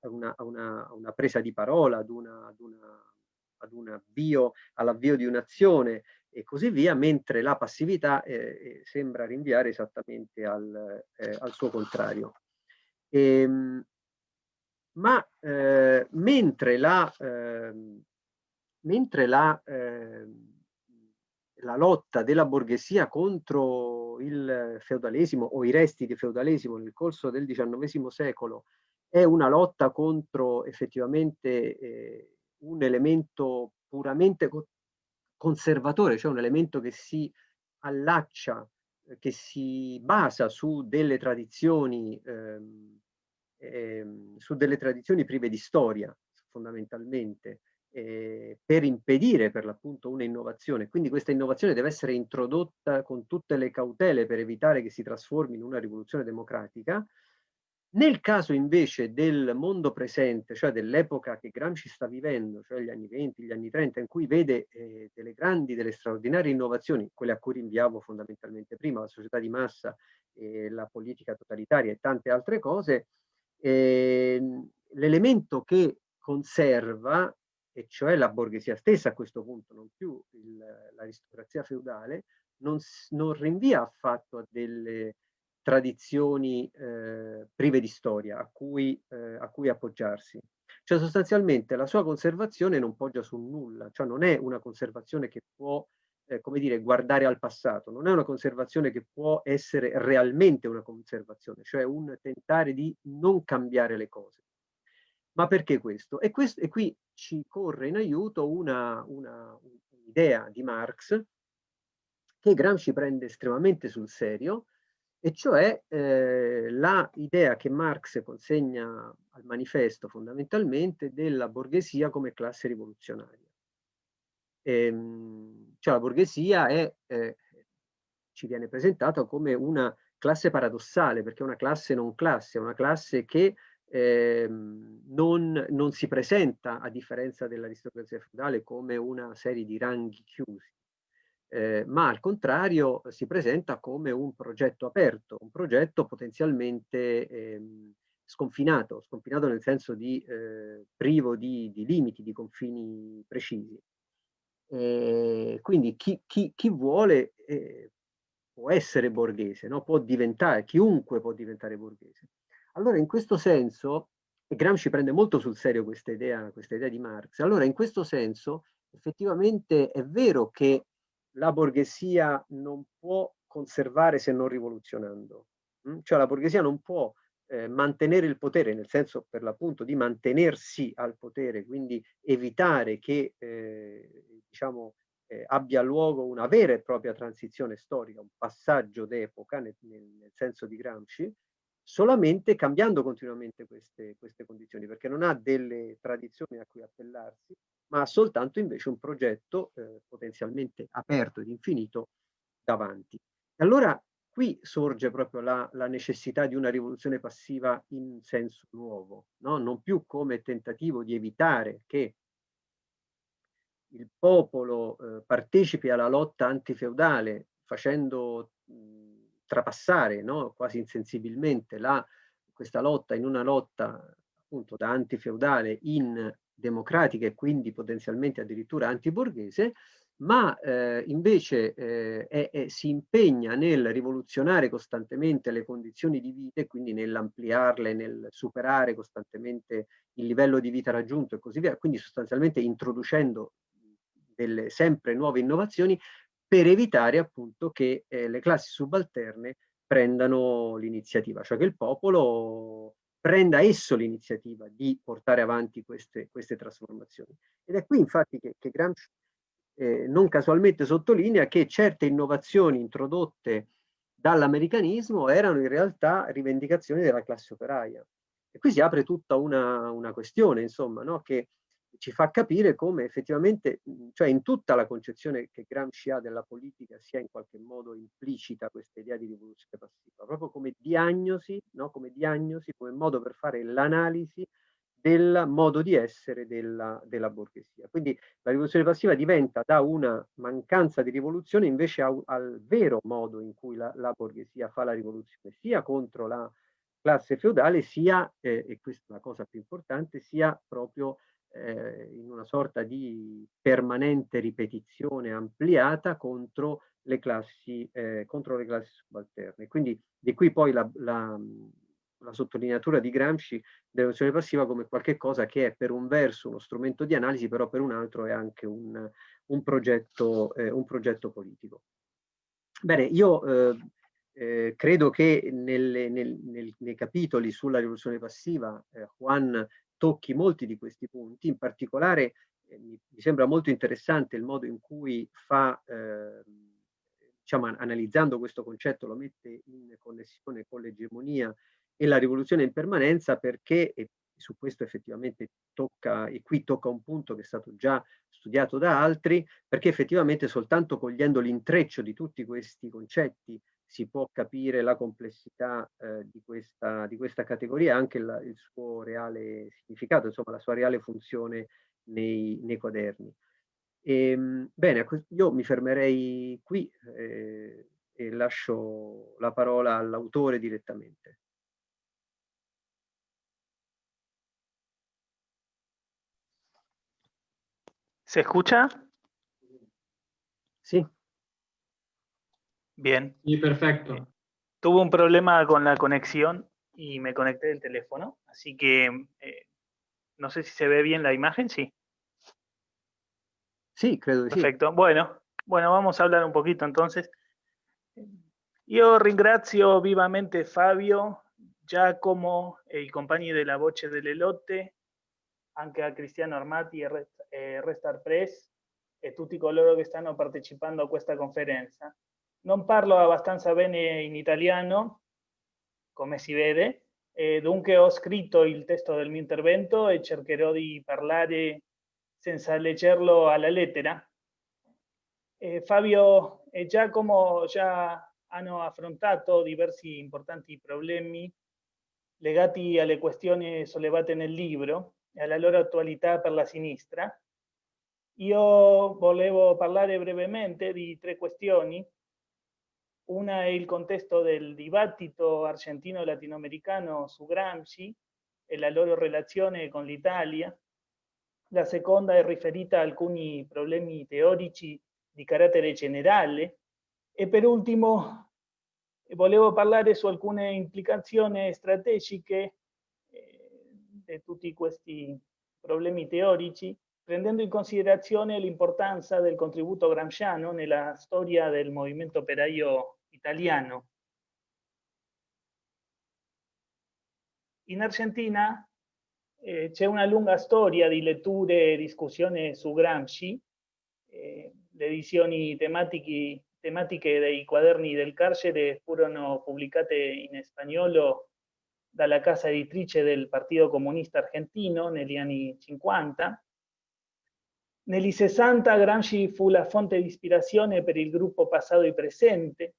una, una, una presa di parola, ad, una, ad, ad all'avvio di un'azione e così via, mentre la passività eh, eh, sembra rinviare esattamente al, eh, al suo contrario. E, ehm, ma eh, mentre la, ehm, mentre la, ehm, la lotta della borghesia contro il feudalesimo o i resti di feudalesimo nel corso del XIX secolo è una lotta contro effettivamente eh, un elemento puramente conservatore, cioè un elemento che si allaccia, che si basa su delle tradizioni, ehm, ehm, su delle tradizioni prive di storia, fondamentalmente, eh, per impedire per l'appunto un'innovazione. Quindi questa innovazione deve essere introdotta con tutte le cautele per evitare che si trasformi in una rivoluzione democratica, nel caso invece del mondo presente, cioè dell'epoca che Gramsci sta vivendo, cioè gli anni 20, gli anni 30, in cui vede eh, delle grandi, delle straordinarie innovazioni, quelle a cui rinviavo fondamentalmente prima, la società di massa, eh, la politica totalitaria e tante altre cose, eh, l'elemento che conserva, e cioè la borghesia stessa a questo punto, non più l'aristocrazia feudale, non, non rinvia affatto a delle tradizioni eh, prive di storia a cui, eh, a cui, appoggiarsi. Cioè sostanzialmente la sua conservazione non poggia su nulla, cioè non è una conservazione che può, eh, come dire, guardare al passato, non è una conservazione che può essere realmente una conservazione, cioè un tentare di non cambiare le cose. Ma perché questo? E, questo, e qui ci corre in aiuto un'idea di Marx che Gramsci prende estremamente sul serio, e cioè eh, la idea che Marx consegna al manifesto fondamentalmente della borghesia come classe rivoluzionaria. Ehm, cioè la borghesia è, eh, ci viene presentata come una classe paradossale, perché è una classe non classe, è una classe che eh, non, non si presenta, a differenza dell'aristocrazia feudale, come una serie di ranghi chiusi, eh, ma al contrario si presenta come un progetto aperto, un progetto potenzialmente ehm, sconfinato, sconfinato nel senso di eh, privo di, di, limiti, di confini precisi. E quindi chi, chi, chi vuole eh, può essere borghese, no? può diventare, chiunque può diventare borghese. Allora in questo senso, e Gramsci prende molto sul serio questa idea, questa idea di Marx, allora in questo senso effettivamente è vero che la borghesia non può conservare se non rivoluzionando. Mm? Cioè la borghesia non può eh, mantenere il potere, nel senso per l'appunto di mantenersi al potere, quindi evitare che eh, diciamo, eh, abbia luogo una vera e propria transizione storica, un passaggio d'epoca nel, nel, nel, senso di Gramsci, solamente cambiando continuamente queste, queste condizioni, perché non ha delle tradizioni a cui appellarsi, ma ha soltanto invece un progetto eh, potenzialmente aperto ed infinito davanti. Allora qui sorge proprio la, la, necessità di una rivoluzione passiva in senso nuovo, no? non più come tentativo di evitare che il popolo eh, partecipi alla lotta antifeudale facendo mh, trapassare no? quasi insensibilmente la, questa lotta in una lotta appunto da antifeudale in democratica e quindi potenzialmente addirittura antiborghese, ma eh, invece eh, è, è, si impegna nel rivoluzionare costantemente le condizioni di vita e quindi nell'ampliarle, nel superare costantemente il livello di vita raggiunto e così via, quindi sostanzialmente introducendo delle sempre nuove innovazioni per evitare appunto che eh, le classi subalterne prendano l'iniziativa, cioè che il popolo prenda esso l'iniziativa di portare avanti queste, queste, trasformazioni. Ed è qui infatti che, che Gramsci eh, non casualmente sottolinea che certe innovazioni introdotte dall'americanismo erano in realtà rivendicazioni della classe operaia. E qui si apre tutta una, una questione, insomma, no? che ci fa capire come effettivamente, cioè in tutta la concezione che Gramsci ha della politica sia in qualche modo implicita questa idea di rivoluzione passiva, proprio come diagnosi, no? come diagnosi, come modo per fare l'analisi del modo di essere della, della, borghesia. Quindi la rivoluzione passiva diventa da una mancanza di rivoluzione invece a, al vero modo in cui la, la, borghesia fa la rivoluzione, sia contro la classe feudale, sia, eh, e questa è la cosa più importante, sia proprio eh, in una sorta di permanente ripetizione ampliata contro le classi, eh, contro le classi subalterne. Quindi di qui poi la, la, la sottolineatura di Gramsci dell'emozione passiva come qualcosa che è per un verso uno strumento di analisi, però per un altro è anche un, un, progetto, eh, un progetto, politico. Bene, io eh, eh, credo che nelle, nel, nel, nei capitoli sulla rivoluzione passiva eh, Juan tocchi molti di questi punti, in particolare eh, mi, sembra molto interessante il modo in cui fa, eh, diciamo, analizzando questo concetto, lo mette in connessione con l'egemonia e la rivoluzione in permanenza perché, e su questo effettivamente tocca, e qui tocca un punto che è stato già studiato da altri, perché effettivamente soltanto cogliendo l'intreccio di tutti questi concetti si può capire la complessità eh, di, questa, di, questa, categoria, anche la, il suo reale significato, insomma la sua reale funzione nei, nei quaderni. E, ehm, bene, io mi fermerei qui eh, e lascio la parola all'autore direttamente. ¿Se escucha? Bien. Sí, perfecto. Eh, tuve un problema con la conexión y me conecté del teléfono, así que eh, no sé si se ve bien la imagen, sí. Sí, creo que Perfecto. Bueno, bueno, vamos a hablar un poquito entonces. Io ringrazio vivamente Fabio, Giacomo e i compagni della Voce dell'Elotte, anche a Cristiano Armati e Restar Press e tutti coloro che stanno partecipando a questa conferenza. Non parlo abbastanza bene in italiano, come si vede, e dunque ho scritto il testo del mio intervento e cercherò di parlare senza leggerlo alla lettera. Eh, Fabio e Giacomo già hanno affrontato diversi importanti problemi legati alle questioni sollevate nel libro e alla loro attualità per la sinistra. Io volevo parlare brevemente di tre questioni. Una è il contesto del dibattito argentino-latinoamericano su Gramsci e la loro relazione con l'Italia. La seconda è riferita a alcuni problemi teorici di carattere generale. E per ultimo volevo parlare su alcune implicazioni strategiche eh, tutti questi problemi teorici, prendendo in considerazione l'importanza del contributo gramsciano nella storia del movimento operaio italiano. In Argentina eh, c'è una lunga storia di letture e discussioni su Gramsci, eh, le edizioni tematiche, tematiche dei quaderni del carcere furono pubblicate in spagnolo dalla casa editrice del Partito Comunista Argentino negli anni 50. Negli 60 Gramsci fu la fonte di ispirazione per il gruppo Passato e Presente,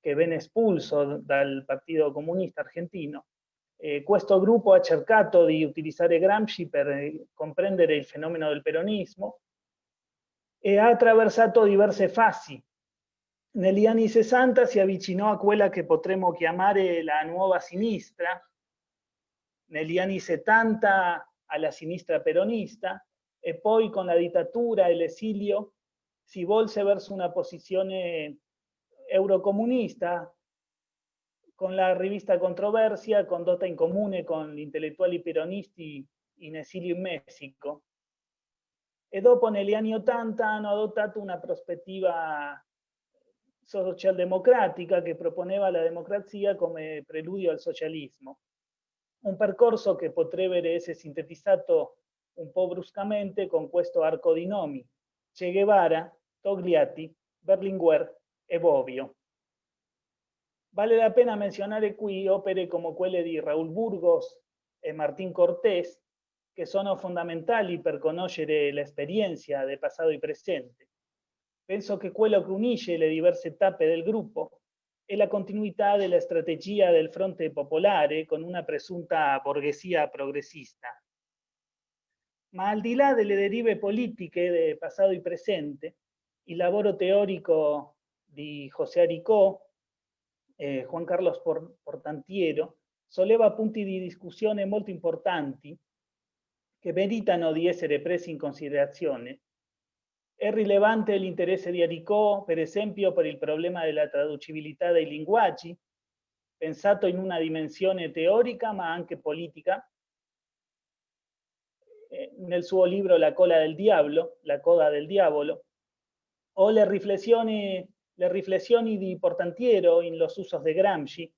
che venne espulso dal Partito Comunista Argentino. Eh, questo gruppo ha cercato di utilizzare Gramsci per comprendere il fenomeno del peronismo e ha attraversato diverse fasi. Negli anni 60 si avvicinò a quella che potremmo chiamare la nuova sinistra, negli anni 70 alla sinistra peronista e poi con la dittatura e l'esilio si volse verso una posizione eurocomunista con la rivista Controversia condotta in comune con intellettuali peronisti in esilio in Messico. e dopo negli anni 80 hanno adottato una prospettiva socialdemocratica che proponeva la democrazia come preludio al socialismo. Un percorso che potrebbe essere sintetizzato un po' bruscamente con questo arco di nomi. Che Guevara, Togliatti, Berlinguer e Bobbio. Vale la pena menzionare qui opere come quelle di Raúl Burgos e Martín Cortés, che sono fondamentali per conoscere l'esperienza del passato e presente. Penso che quello che unisce le diverse tappe del gruppo è la continuità della strategia del fronte popolare con una presunta borghesia progressista. Ma al di là delle derive politiche del passato e presente, il lavoro teorico di José Aricó eh, Juan Carlos Portantiero solleva punti di discussione molto importanti che meritano di essere presi in considerazione. È rilevante l'interesse di Aricò, per esempio, per il problema della traducibilità dei linguaggi, pensato in una dimensione teorica ma anche politica. Eh, nel suo libro La cola del diavolo, La coda del diavolo, o le riflessioni le riflessioni di Portantiero in Los usos de Gramsci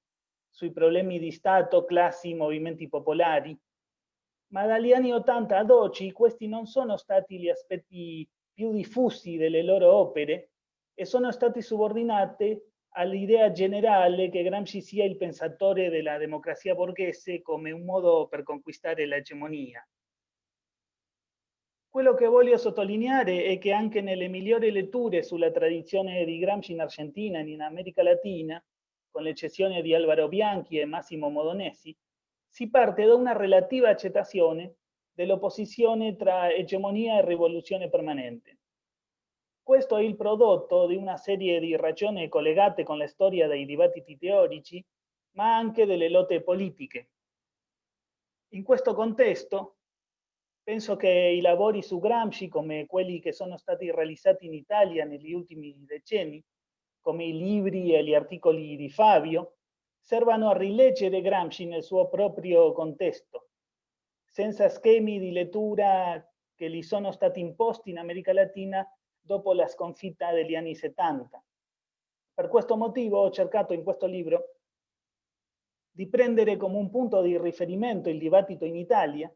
sui problemi di Stato, classi, movimenti popolari. Ma dagli anni 80 ad oggi questi non sono stati gli aspetti più diffusi delle loro opere e sono stati subordinati all'idea generale che Gramsci sia il pensatore della democrazia borghese come un modo per conquistare l'egemonia. Quello che voglio sottolineare è che anche nelle migliori letture sulla tradizione di Gramsci in Argentina e in America Latina, con l'eccezione di Álvaro Bianchi e Massimo Modonesi, si parte da una relativa accettazione dell'opposizione tra egemonia e rivoluzione permanente. Questo è il prodotto di una serie di ragioni collegate con la storia dei dibattiti teorici, ma anche delle lotte politiche. In questo contesto, Penso che i lavori su Gramsci, come quelli che sono stati realizzati in Italia negli ultimi decenni, come i libri e gli articoli di Fabio, servano a rileggere Gramsci nel suo proprio contesto, senza schemi di lettura che gli sono stati imposti in America Latina dopo la sconfitta degli anni 70. Per questo motivo ho cercato in questo libro di prendere come un punto di riferimento il dibattito in Italia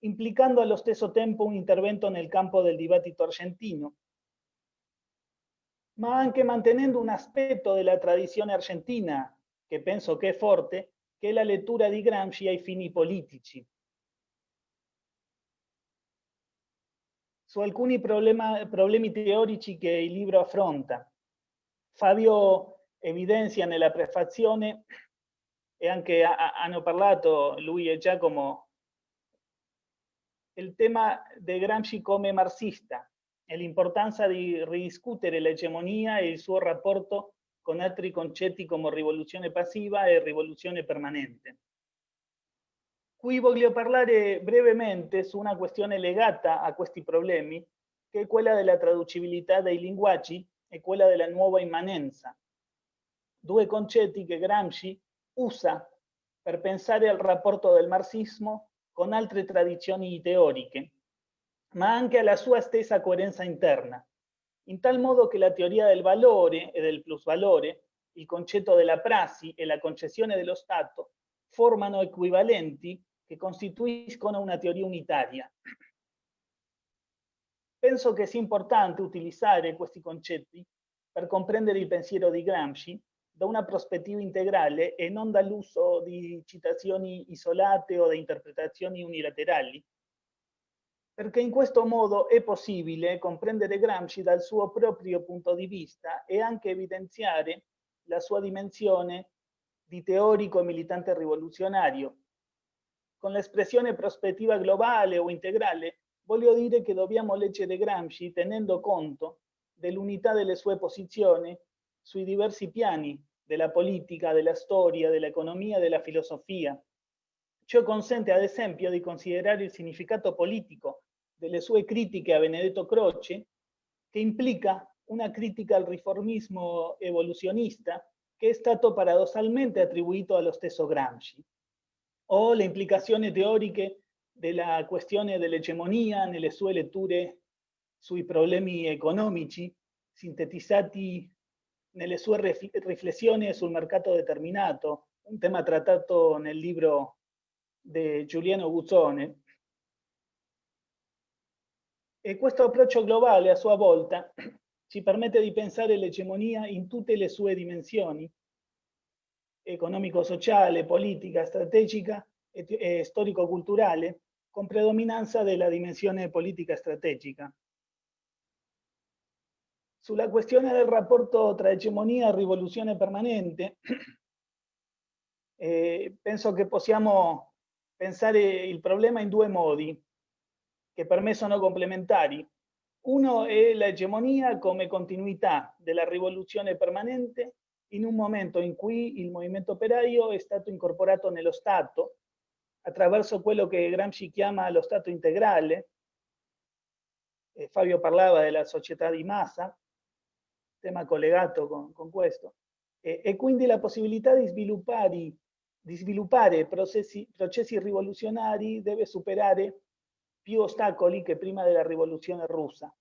implicando allo stesso tempo un intervento nel campo del dibattito argentino, ma anche mantenendo un aspetto della tradizione argentina, che penso che è forte, che è la lettura di Gramsci ai fini politici. Su alcuni problema, problemi teorici che il libro affronta. Fabio evidenzia nella prefazione, e anche hanno parlato lui e Giacomo il tema di Gramsci come marxista e l'importanza di ridiscutere l'egemonia e il suo rapporto con altri concetti come rivoluzione passiva e rivoluzione permanente. Qui voglio parlare brevemente su una questione legata a questi problemi, che è quella della traducibilità dei linguaggi e quella della nuova immanenza. Due concetti che Gramsci usa per pensare al rapporto del marxismo con altre tradizioni teoriche, ma anche alla sua stessa coerenza interna, in tal modo che la teoria del valore e del plusvalore, il concetto della prassi e la concessione dello Stato formano equivalenti che costituiscono una teoria unitaria. Penso che sia importante utilizzare questi concetti per comprendere il pensiero di Gramsci da una prospettiva integrale e non dall'uso di citazioni isolate o di interpretazioni unilaterali, perché in questo modo è possibile comprendere Gramsci dal suo proprio punto di vista e anche evidenziare la sua dimensione di teorico e militante rivoluzionario. Con l'espressione prospettiva globale o integrale, voglio dire che dobbiamo leggere Gramsci tenendo conto dell'unità delle sue posizioni sui diversi piani della politica, della storia, dell'economia e della filosofia. Ciò consente ad esempio di considerare il significato politico delle sue critiche a Benedetto Croce, che implica una critica al riformismo evoluzionista che è stato paradossalmente attribuito allo stesso Gramsci, o le implicazioni teoriche della questione dell'egemonia nelle sue letture sui problemi economici sintetizzati nelle sue riflessioni sul mercato determinato, un tema trattato nel libro di Giuliano Guzzone. E questo approccio globale, a sua volta, <clears throat> ci permette di pensare l'egemonia in tutte le sue dimensioni, economico-sociale, politica, strategica e storico-culturale, con predominanza della dimensione politica strategica. Sulla questione del rapporto tra egemonia e rivoluzione permanente, <clears throat> eh, penso che possiamo pensare il problema in due modi, che per me sono complementari. Uno è l'egemonia come continuità della rivoluzione permanente in un momento in cui il movimento operaio è stato incorporato nello Stato attraverso quello che Gramsci chiama lo Stato integrale. Eh, Fabio parlava della società di massa, tema collegato con, con questo, e, e, quindi la possibilità di sviluppare, di sviluppare processi, processi rivoluzionari deve superare più ostacoli che prima della rivoluzione russa.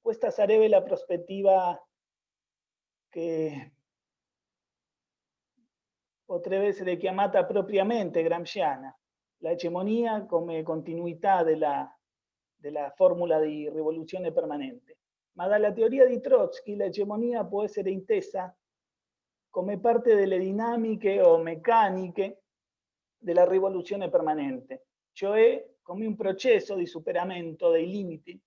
Questa sarebbe la prospettiva che potrebbe essere chiamata propriamente gramsciana, la hegemonia come continuità della, della formula di rivoluzione permanente. Ma dalla teoria di Trotsky l'egemonia può essere intesa come parte delle dinamiche o meccaniche della rivoluzione permanente, cioè come un processo di superamento dei limiti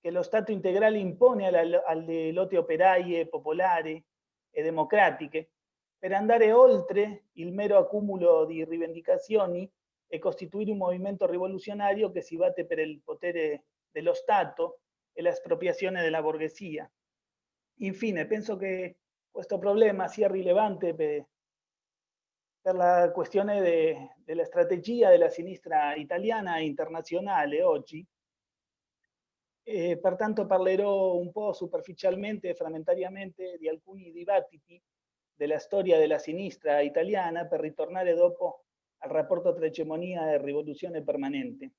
che lo Stato integrale impone alle lotte operaie, popolari e democratiche per andare oltre il mero accumulo di rivendicazioni e costituire un movimento rivoluzionario che si batte per il potere dello Stato e l'espropriazione della borghesia. Infine, penso che questo problema sia rilevante per, per la questione de, della strategia della sinistra italiana e internazionale oggi. E pertanto parlerò un po' superficialmente e frammentariamente di alcuni dibattiti della storia della sinistra italiana per ritornare dopo al rapporto tra egemonia e rivoluzione permanente.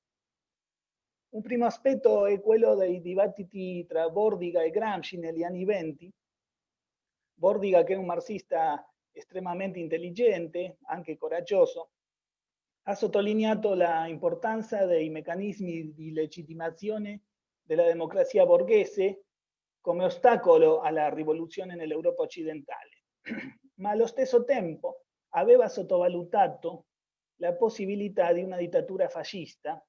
Un primo aspetto è quello dei dibattiti tra Bordiga e Gramsci negli anni venti. Bordiga, che è un marxista estremamente intelligente, anche coraggioso, ha sottolineato l'importanza dei meccanismi di legittimazione della democrazia borghese come ostacolo alla rivoluzione nell'Europa occidentale, <clears throat> ma allo stesso tempo aveva sottovalutato la possibilità di una dittatura fascista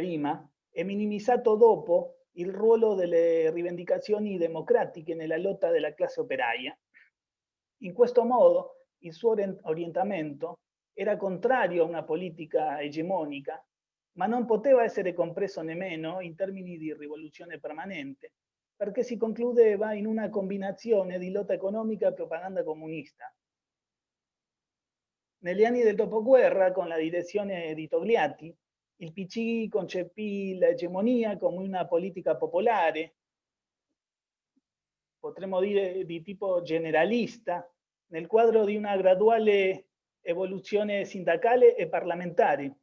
prima e minimizzato dopo il ruolo delle rivendicazioni democratiche nella lotta della classe operaia. In questo modo il suo orientamento era contrario a una politica egemonica, ma non poteva essere compreso nemmeno in termini di rivoluzione permanente, perché si concludeva in una combinazione di lotta economica e propaganda comunista, negli anni del dopoguerra, con la direzione di Togliatti, il PC concepì l'egemonia come una politica popolare, potremmo dire di tipo generalista, nel quadro di una graduale evoluzione sindacale e parlamentare.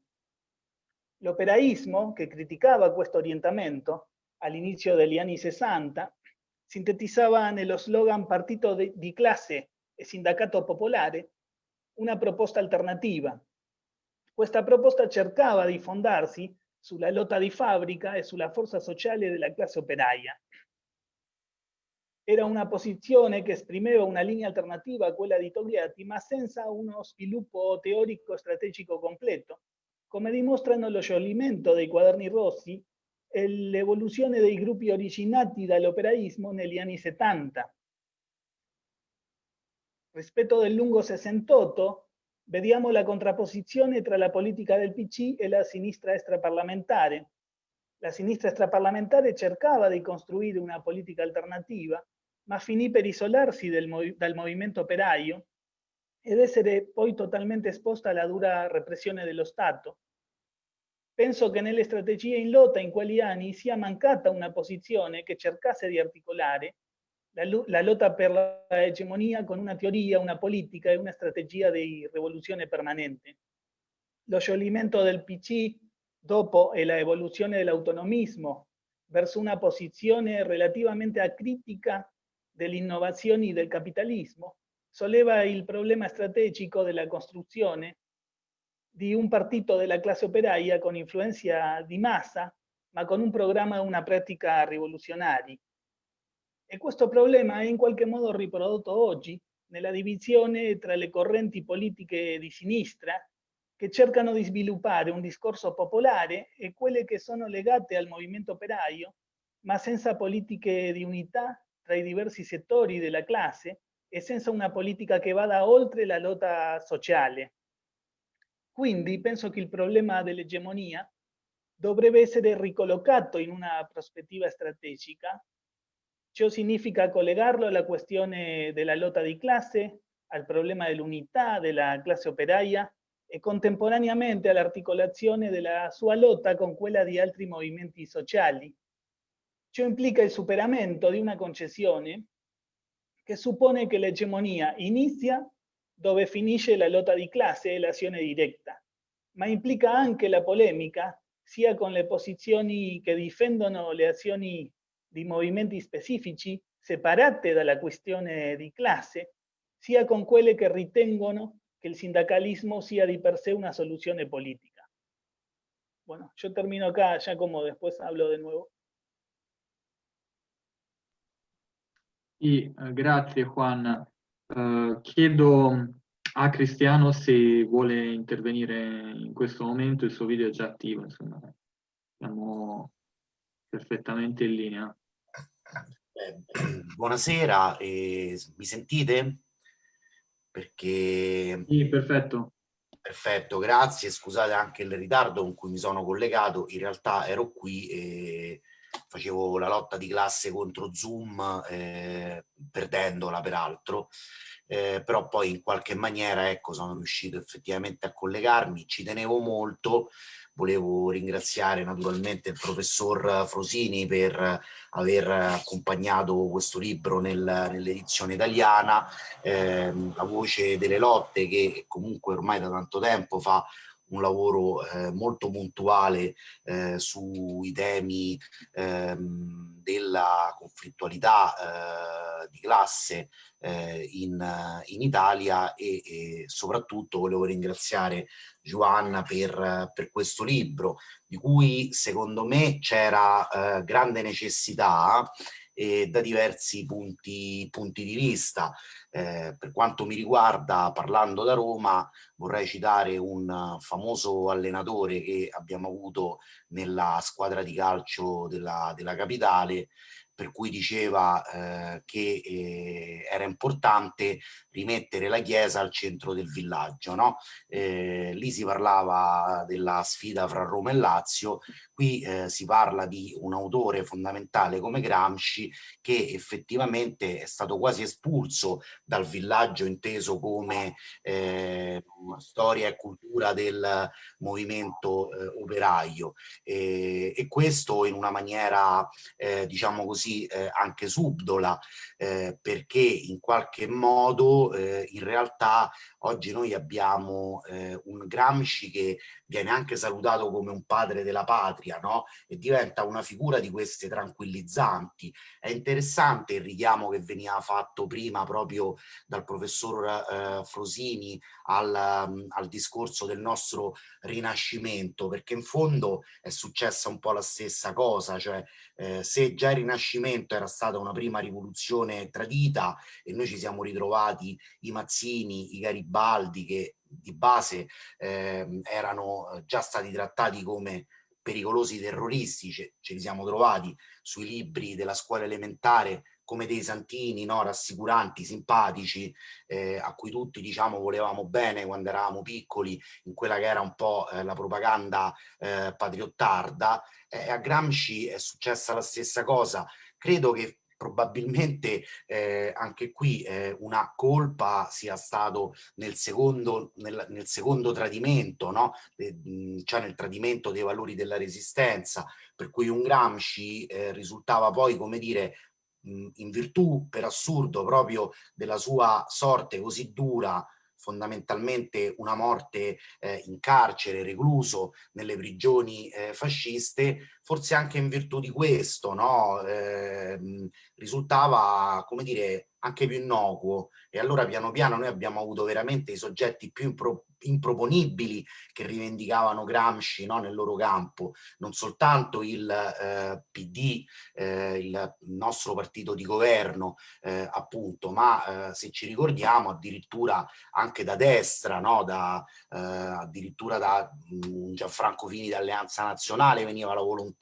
L'operaismo, che criticava questo orientamento all'inizio degli anni 60, sintetizzava nello slogan partito di classe e sindacato popolare una proposta alternativa. Questa proposta cercava di fondarsi sulla lotta di fabbrica e sulla forza sociale della classe operaia. Era una posizione che esprimeva una linea alternativa a quella di Togliatti, ma senza uno sviluppo teorico strategico completo, come dimostrano lo scioglimento dei quaderni rossi e l'evoluzione dei gruppi originati dall'operaismo negli anni 70 rispetto del lungo 68, vediamo la contrapposizione tra la politica del PC e la sinistra extraparlamentare. La sinistra extraparlamentare cercava di costruire una politica alternativa, ma finì per isolarsi del, dal movimento operaio ed essere poi totalmente esposta alla dura repressione dello Stato. Penso che nelle strategie in lotta in quegli anni sia mancata una posizione che cercasse di articolare la, la lotta per l'egemonia con una teoria, una politica e una strategia di rivoluzione permanente. Lo scioglimento del PC dopo e la evoluzione dell'autonomismo verso una posizione relativamente acritica dell'innovazione e del capitalismo, solleva il problema strategico della costruzione di un partito della classe operaia con influenza di massa, ma con un programma e una pratica rivoluzionari. E questo problema è in qualche modo riprodotto oggi nella divisione tra le correnti politiche di sinistra che cercano di sviluppare un discorso popolare e quelle che sono legate al movimento operaio, ma senza politiche di unità tra i diversi settori della classe e senza una politica che vada oltre la lotta sociale. Quindi penso che il problema dell'egemonia dovrebbe essere ricollocato in una prospettiva strategica. Ciò significa collegarlo alla questione della lotta di classe, al problema dell'unità della classe operaia e contemporaneamente all'articolazione della sua lotta con quella di altri movimenti sociali. Ciò implica il superamento di una concessione che suppone che l'egemonia inizia dove finisce la lotta di classe e l'azione diretta, ma implica anche la polemica sia con le posizioni che difendono le azioni di movimenti specifici separate dalla questione di classe, sia con quelle che ritengono que el sindicalismo sea de per sé una solución política. Bueno, yo termino acá, ya como después hablo de nuevo. Sì, eh, grazie Juan. Uh, chiedo a Cristiano se vuole intervenire in questo momento, il suo video è già attivo, insomma, siamo perfettamente in linea. Eh, <clears throat> buonasera, eh, mi sentite? perché... Sì, perfetto. Perfetto, grazie. Scusate anche il ritardo con cui mi sono collegato. In realtà ero qui e facevo la lotta di classe contro Zoom, eh, perdendola peraltro. Eh, però poi in qualche maniera ecco, sono riuscito effettivamente a collegarmi. Ci tenevo molto Volevo ringraziare naturalmente il professor Frosini per aver accompagnato questo libro nel, nell'edizione italiana, eh, La voce delle lotte che comunque ormai da tanto tempo fa un lavoro eh, molto puntuale eh, sui temi ehm, della conflittualità eh, di classe eh, in, in, Italia e, e, soprattutto volevo ringraziare Giovanna per, per questo libro di cui secondo me c'era eh, grande necessità e da diversi punti, punti di vista. Eh, per quanto mi riguarda, parlando da Roma, vorrei citare un famoso allenatore che abbiamo avuto nella squadra di calcio della, della capitale, per cui diceva eh, che eh, era importante rimettere la chiesa al centro del villaggio. No? Eh, lì si parlava della sfida fra Roma e Lazio, qui eh, si parla di un autore fondamentale come Gramsci che effettivamente è stato quasi espulso dal villaggio inteso come eh, storia e cultura del movimento eh, operaio e, e, questo in una maniera eh, diciamo così eh, anche subdola eh, perché in qualche modo in realtà oggi noi abbiamo un Gramsci che viene anche salutato come un padre della patria, no? E diventa una figura di queste tranquillizzanti. È interessante il richiamo che veniva fatto prima proprio dal professor eh, Frosini al, um, al discorso del nostro rinascimento, perché in fondo è successa un po' la stessa cosa, cioè eh, se già il rinascimento era stata una prima rivoluzione tradita e noi ci siamo ritrovati i Mazzini, i Garibaldi che di base ehm, eh, erano già stati trattati come pericolosi terroristi, ce, ce, li siamo trovati sui libri della scuola elementare come dei santini, no? rassicuranti, simpatici, eh, a cui tutti diciamo volevamo bene quando eravamo piccoli, in quella che era un po' eh, la propaganda eh, patriottarda. a Gramsci è successa la stessa cosa. Credo che probabilmente eh, anche qui eh, una colpa sia stato nel secondo, nel, nel secondo tradimento, no? eh, cioè nel tradimento dei valori della resistenza, per cui un Gramsci eh, risultava poi, come dire, in virtù per assurdo proprio della sua sorte così dura fondamentalmente una morte eh, in carcere, recluso nelle prigioni eh, fasciste, forse anche in virtù di questo, no? eh, risultava, come dire, anche più innocuo e allora piano piano noi abbiamo avuto veramente i soggetti più impro improponibili che rivendicavano Gramsci no, nel loro campo, non soltanto il eh, PD, eh, il nostro partito di governo eh, appunto, ma eh, se ci ricordiamo addirittura anche da destra, no, da, eh, addirittura da um, Gianfranco Fini d'Alleanza Nazionale veniva la volontà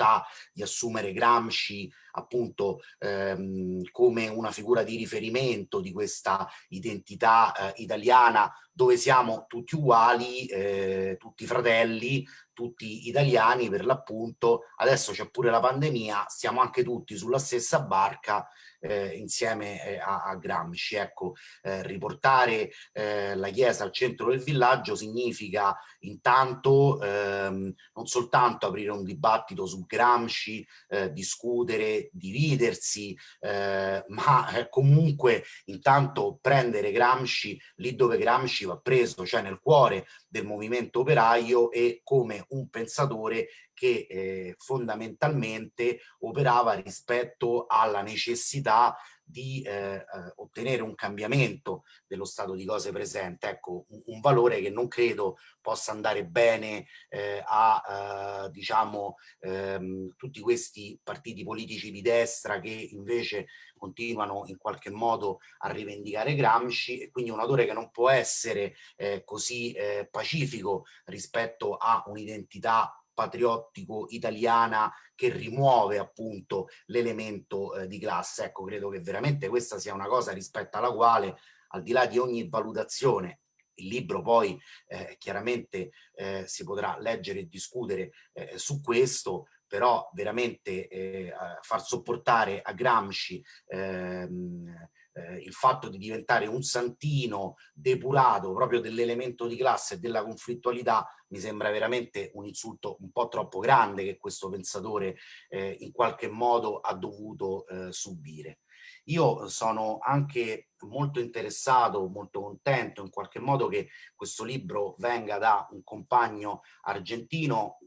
di assumere Gramsci appunto ehm, come una figura di riferimento di questa identità eh, italiana dove siamo tutti uguali, eh, tutti fratelli, tutti italiani per l'appunto, adesso c'è pure la pandemia, siamo anche tutti sulla stessa barca eh, insieme eh, a, a, Gramsci. Ecco, eh, riportare eh, la chiesa al centro del villaggio significa intanto ehm, non soltanto aprire un dibattito su Gramsci, eh, discutere, dividersi, <laughs> ma comunque intanto prendere Gramsci lì dove Gramsci va preso, cioè nel cuore del movimento operaio e come un pensatore che eh, fondamentalmente operava rispetto alla necessità di eh, eh, ottenere un cambiamento dello stato di cose presente, ecco, un, un valore che non credo possa andare bene eh, a, eh, diciamo, ehm, tutti questi partiti politici di destra che invece continuano in qualche modo a rivendicare Gramsci e quindi un autore che non può essere eh, così eh, pacifico rispetto a un'identità patriottico italiana che rimuove appunto l'elemento eh, di classe. Ecco, credo che veramente questa sia una cosa rispetto alla quale, al di là di ogni valutazione, il libro poi eh, chiaramente eh, si potrà leggere e discutere eh, su questo, però veramente eh, far sopportare a Gramsci ehm, eh, il fatto di diventare un santino depurato proprio dell'elemento di classe e della conflittualità mi sembra veramente un insulto un po' troppo grande che questo pensatore eh, in qualche modo ha dovuto eh, subire. Io sono anche molto interessato, molto contento in qualche modo che questo libro venga da un compagno argentino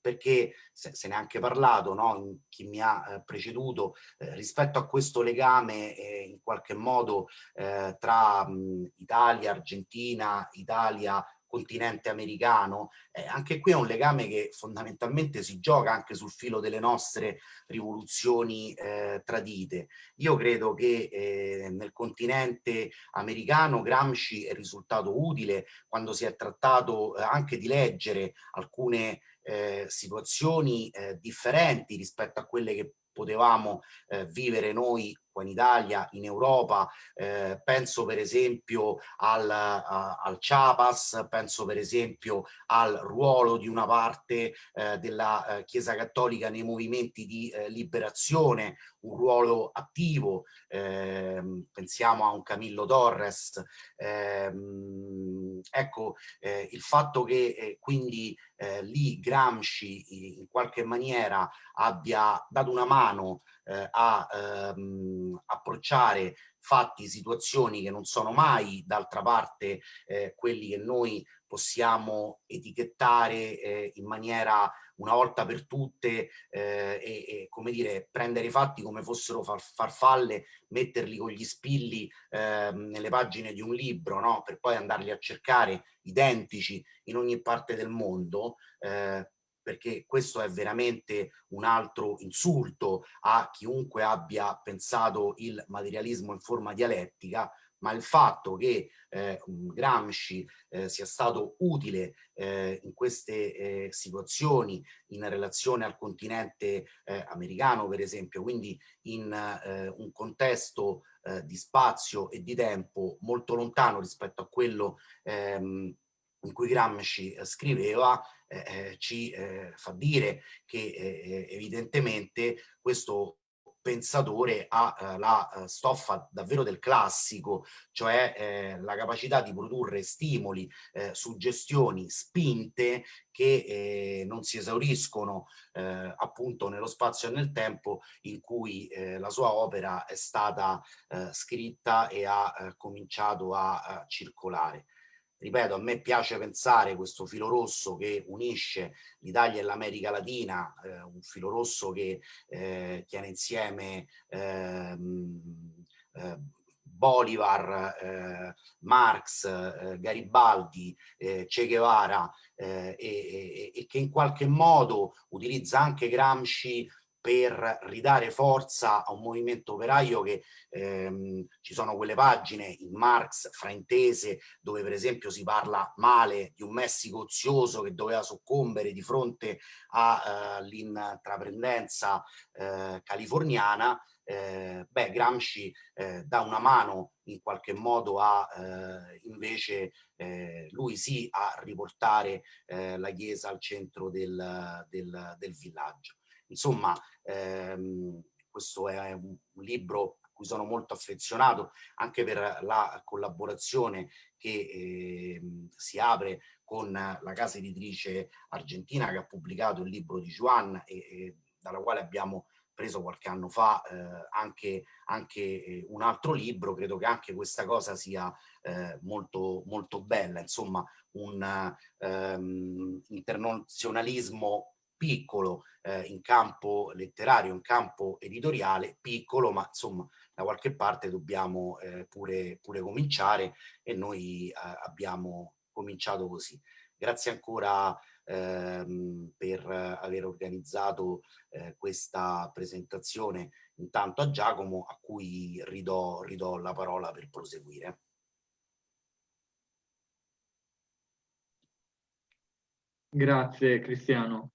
perché se, ne è anche parlato, no? chi mi ha eh, preceduto, eh, rispetto a questo legame eh, in qualche modo eh, tra mh, Italia, Argentina, Italia, continente americano, eh, anche qui è un legame che fondamentalmente si gioca anche sul filo delle nostre rivoluzioni eh, tradite. Io credo che eh, nel continente americano Gramsci è risultato utile quando si è trattato eh, anche di leggere alcune eh, situazioni eh, differenti rispetto a quelle che potevamo eh, vivere noi qua in Italia, in Europa, eh, penso per esempio al, a, al Chiapas, penso per esempio al ruolo di una parte eh, della eh, Chiesa Cattolica nei movimenti di eh, liberazione, un ruolo attivo, ehm, pensiamo a un Camillo Torres, ehm, ecco eh, il fatto che eh, quindi lì Gramsci in qualche maniera abbia dato una mano eh, a ehm, approcciare fatti, situazioni che non sono mai d'altra parte eh, quelli che noi possiamo etichettare eh, in maniera una volta per tutte eh, e, e, come dire prendere i fatti come fossero far, farfalle, metterli con gli spilli eh, nelle pagine di un libro no? per poi andarli a cercare identici in ogni parte del mondo eh, perché questo è veramente un altro insulto a chiunque abbia pensato il materialismo in forma dialettica, ma il fatto che eh, Gramsci eh, sia stato utile eh, in queste eh, situazioni in relazione al continente eh, americano, per esempio, quindi in eh, un contesto di spazio e di tempo molto lontano rispetto a quello ehm, in cui Gramsci scriveva, eh, eh, ci eh, fa dire che eh, evidentemente questo pensatore ha eh, la eh, stoffa davvero del classico, cioè eh, la capacità di produrre stimoli, eh, suggestioni, spinte che non si esauriscono appunto nello spazio e nel tempo in cui la sua opera è stata scritta e ha cominciato a, a circolare. Ripeto, a me piace pensare questo filo rosso che unisce l'Italia e l'America Latina, eh, un filo rosso che eh, tiene insieme ehm, eh, Bolivar, eh, Marx, eh, Garibaldi, eh, Che Guevara e, e, e che in qualche modo utilizza anche Gramsci per ridare forza a un movimento operaio che ehm, ci sono quelle pagine in Marx fraintese dove per esempio si parla male di un Messico ozioso che doveva soccombere di fronte all'intraprendenza eh, eh, californiana eh, beh, Gramsci eh, dà una mano in qualche modo a eh, invece eh, lui sì a riportare eh, la chiesa al centro del, del, del villaggio. Insomma, ehm, questo è un, libro a cui sono molto affezionato anche per la collaborazione che eh, si apre con la casa editrice argentina che ha pubblicato il libro di Juan e, e dalla quale abbiamo preso qualche anno fa eh, anche, anche eh, un altro libro, credo che anche questa cosa sia eh, molto, molto bella, insomma un ehm, internazionalismo piccolo eh, in campo letterario, in campo editoriale, piccolo, ma insomma da qualche parte dobbiamo eh, pure, pure cominciare e noi eh, abbiamo cominciato così. Grazie ancora ehm, per aver organizzato eh, questa presentazione intanto a Giacomo a cui ridò, ridò la parola per proseguire. Grazie Cristiano.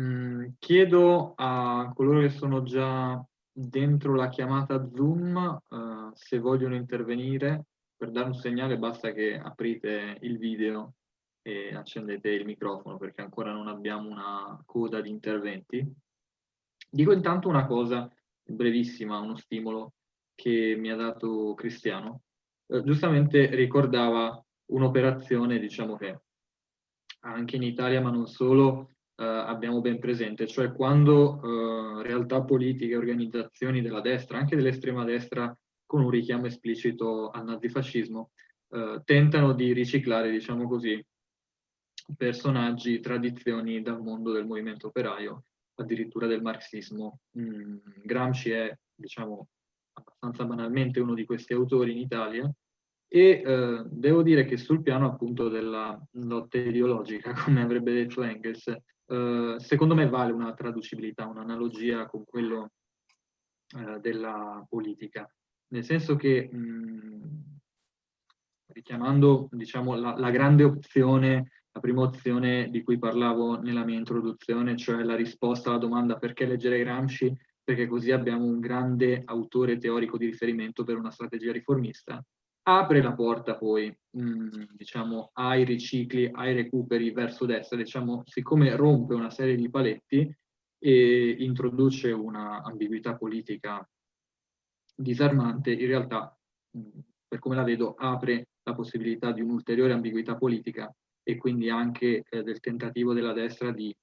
Mm, chiedo a coloro che sono già dentro la chiamata Zoom uh, se vogliono intervenire. Per dare un segnale basta che aprite il video e accendete il microfono perché ancora non abbiamo una coda di interventi. Dico intanto una cosa brevissima, uno stimolo che mi ha dato Cristiano. Eh, giustamente ricordava un'operazione, diciamo che anche in Italia, ma non solo, abbiamo ben presente, cioè quando eh, realtà politiche, organizzazioni della destra, anche dell'estrema destra, con un richiamo esplicito al nazifascismo, eh, tentano di riciclare, diciamo così, personaggi, tradizioni dal mondo del movimento operaio, addirittura del marxismo. Mm, Gramsci è, diciamo, abbastanza banalmente uno di questi autori in Italia e eh, devo dire che sul piano appunto della lotta ideologica, <laughs> come avrebbe detto Engels, eh, secondo me vale una traducibilità, un'analogia con quello eh, della politica, nel senso che mh, richiamando diciamo, la, la grande opzione la prima opzione di cui parlavo nella mia introduzione, cioè la risposta alla domanda perché leggere Gramsci, perché così abbiamo un grande autore teorico di riferimento per una strategia riformista, apre la porta poi, mh, mm, diciamo, ai ricicli, ai recuperi verso destra, diciamo, siccome rompe una serie di paletti e introduce una ambiguità politica disarmante, in realtà, mh, mm, per come la vedo, apre la possibilità di un'ulteriore ambiguità politica e quindi anche eh, del tentativo della destra di,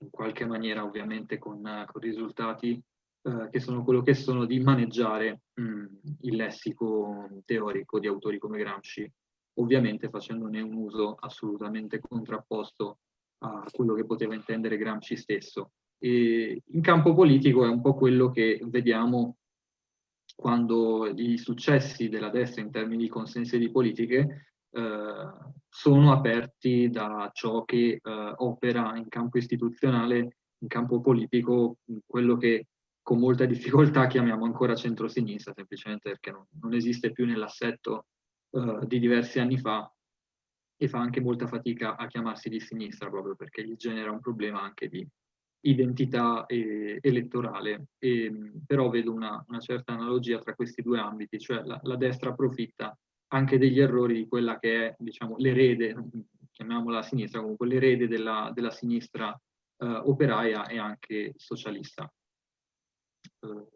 in qualche maniera ovviamente con, con risultati eh, che sono quello che sono, di maneggiare mh, il lessico teorico di autori come Gramsci, ovviamente facendone un uso assolutamente contrapposto a quello che poteva intendere Gramsci stesso. E in campo politico è un po' quello che vediamo quando i successi della destra in termini di consensi di politiche eh, sono aperti da ciò che eh, opera in campo istituzionale, in campo politico, quello che con molta difficoltà <laughs> chiamiamo ancora centrosinistra, semplicemente perché non, non esiste più nell'assetto eh, di diversi anni fa e fa anche molta fatica a chiamarsi di sinistra proprio perché gli genera un problema anche di identità e, elettorale, e, però vedo una, una, certa analogia tra questi due ambiti, cioè la, la destra approfitta anche degli errori di quella che è, diciamo, l'erede, chiamiamola sinistra, comunque l'erede della, della, sinistra eh, operaia e anche socialista.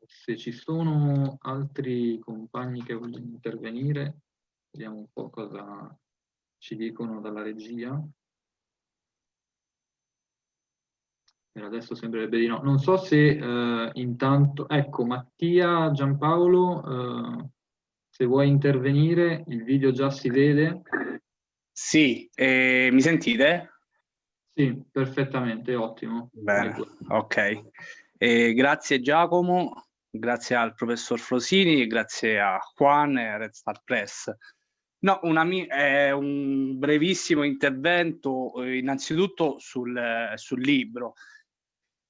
Se ci sono altri compagni che vogliono intervenire, vediamo un po' cosa ci dicono dalla regia. Per adesso sembrerebbe di no. Non so se eh, intanto, ecco, Mattia, Giampaolo, eh, se vuoi intervenire, il video già si vede. Sì, eh, mi sentite? Sì, perfettamente, ottimo. Bene, ok. Eh, grazie Giacomo, grazie al professor Frosini, grazie a Juan e a Red Star Press. No, una, è un brevissimo intervento eh, innanzitutto sul, sul, libro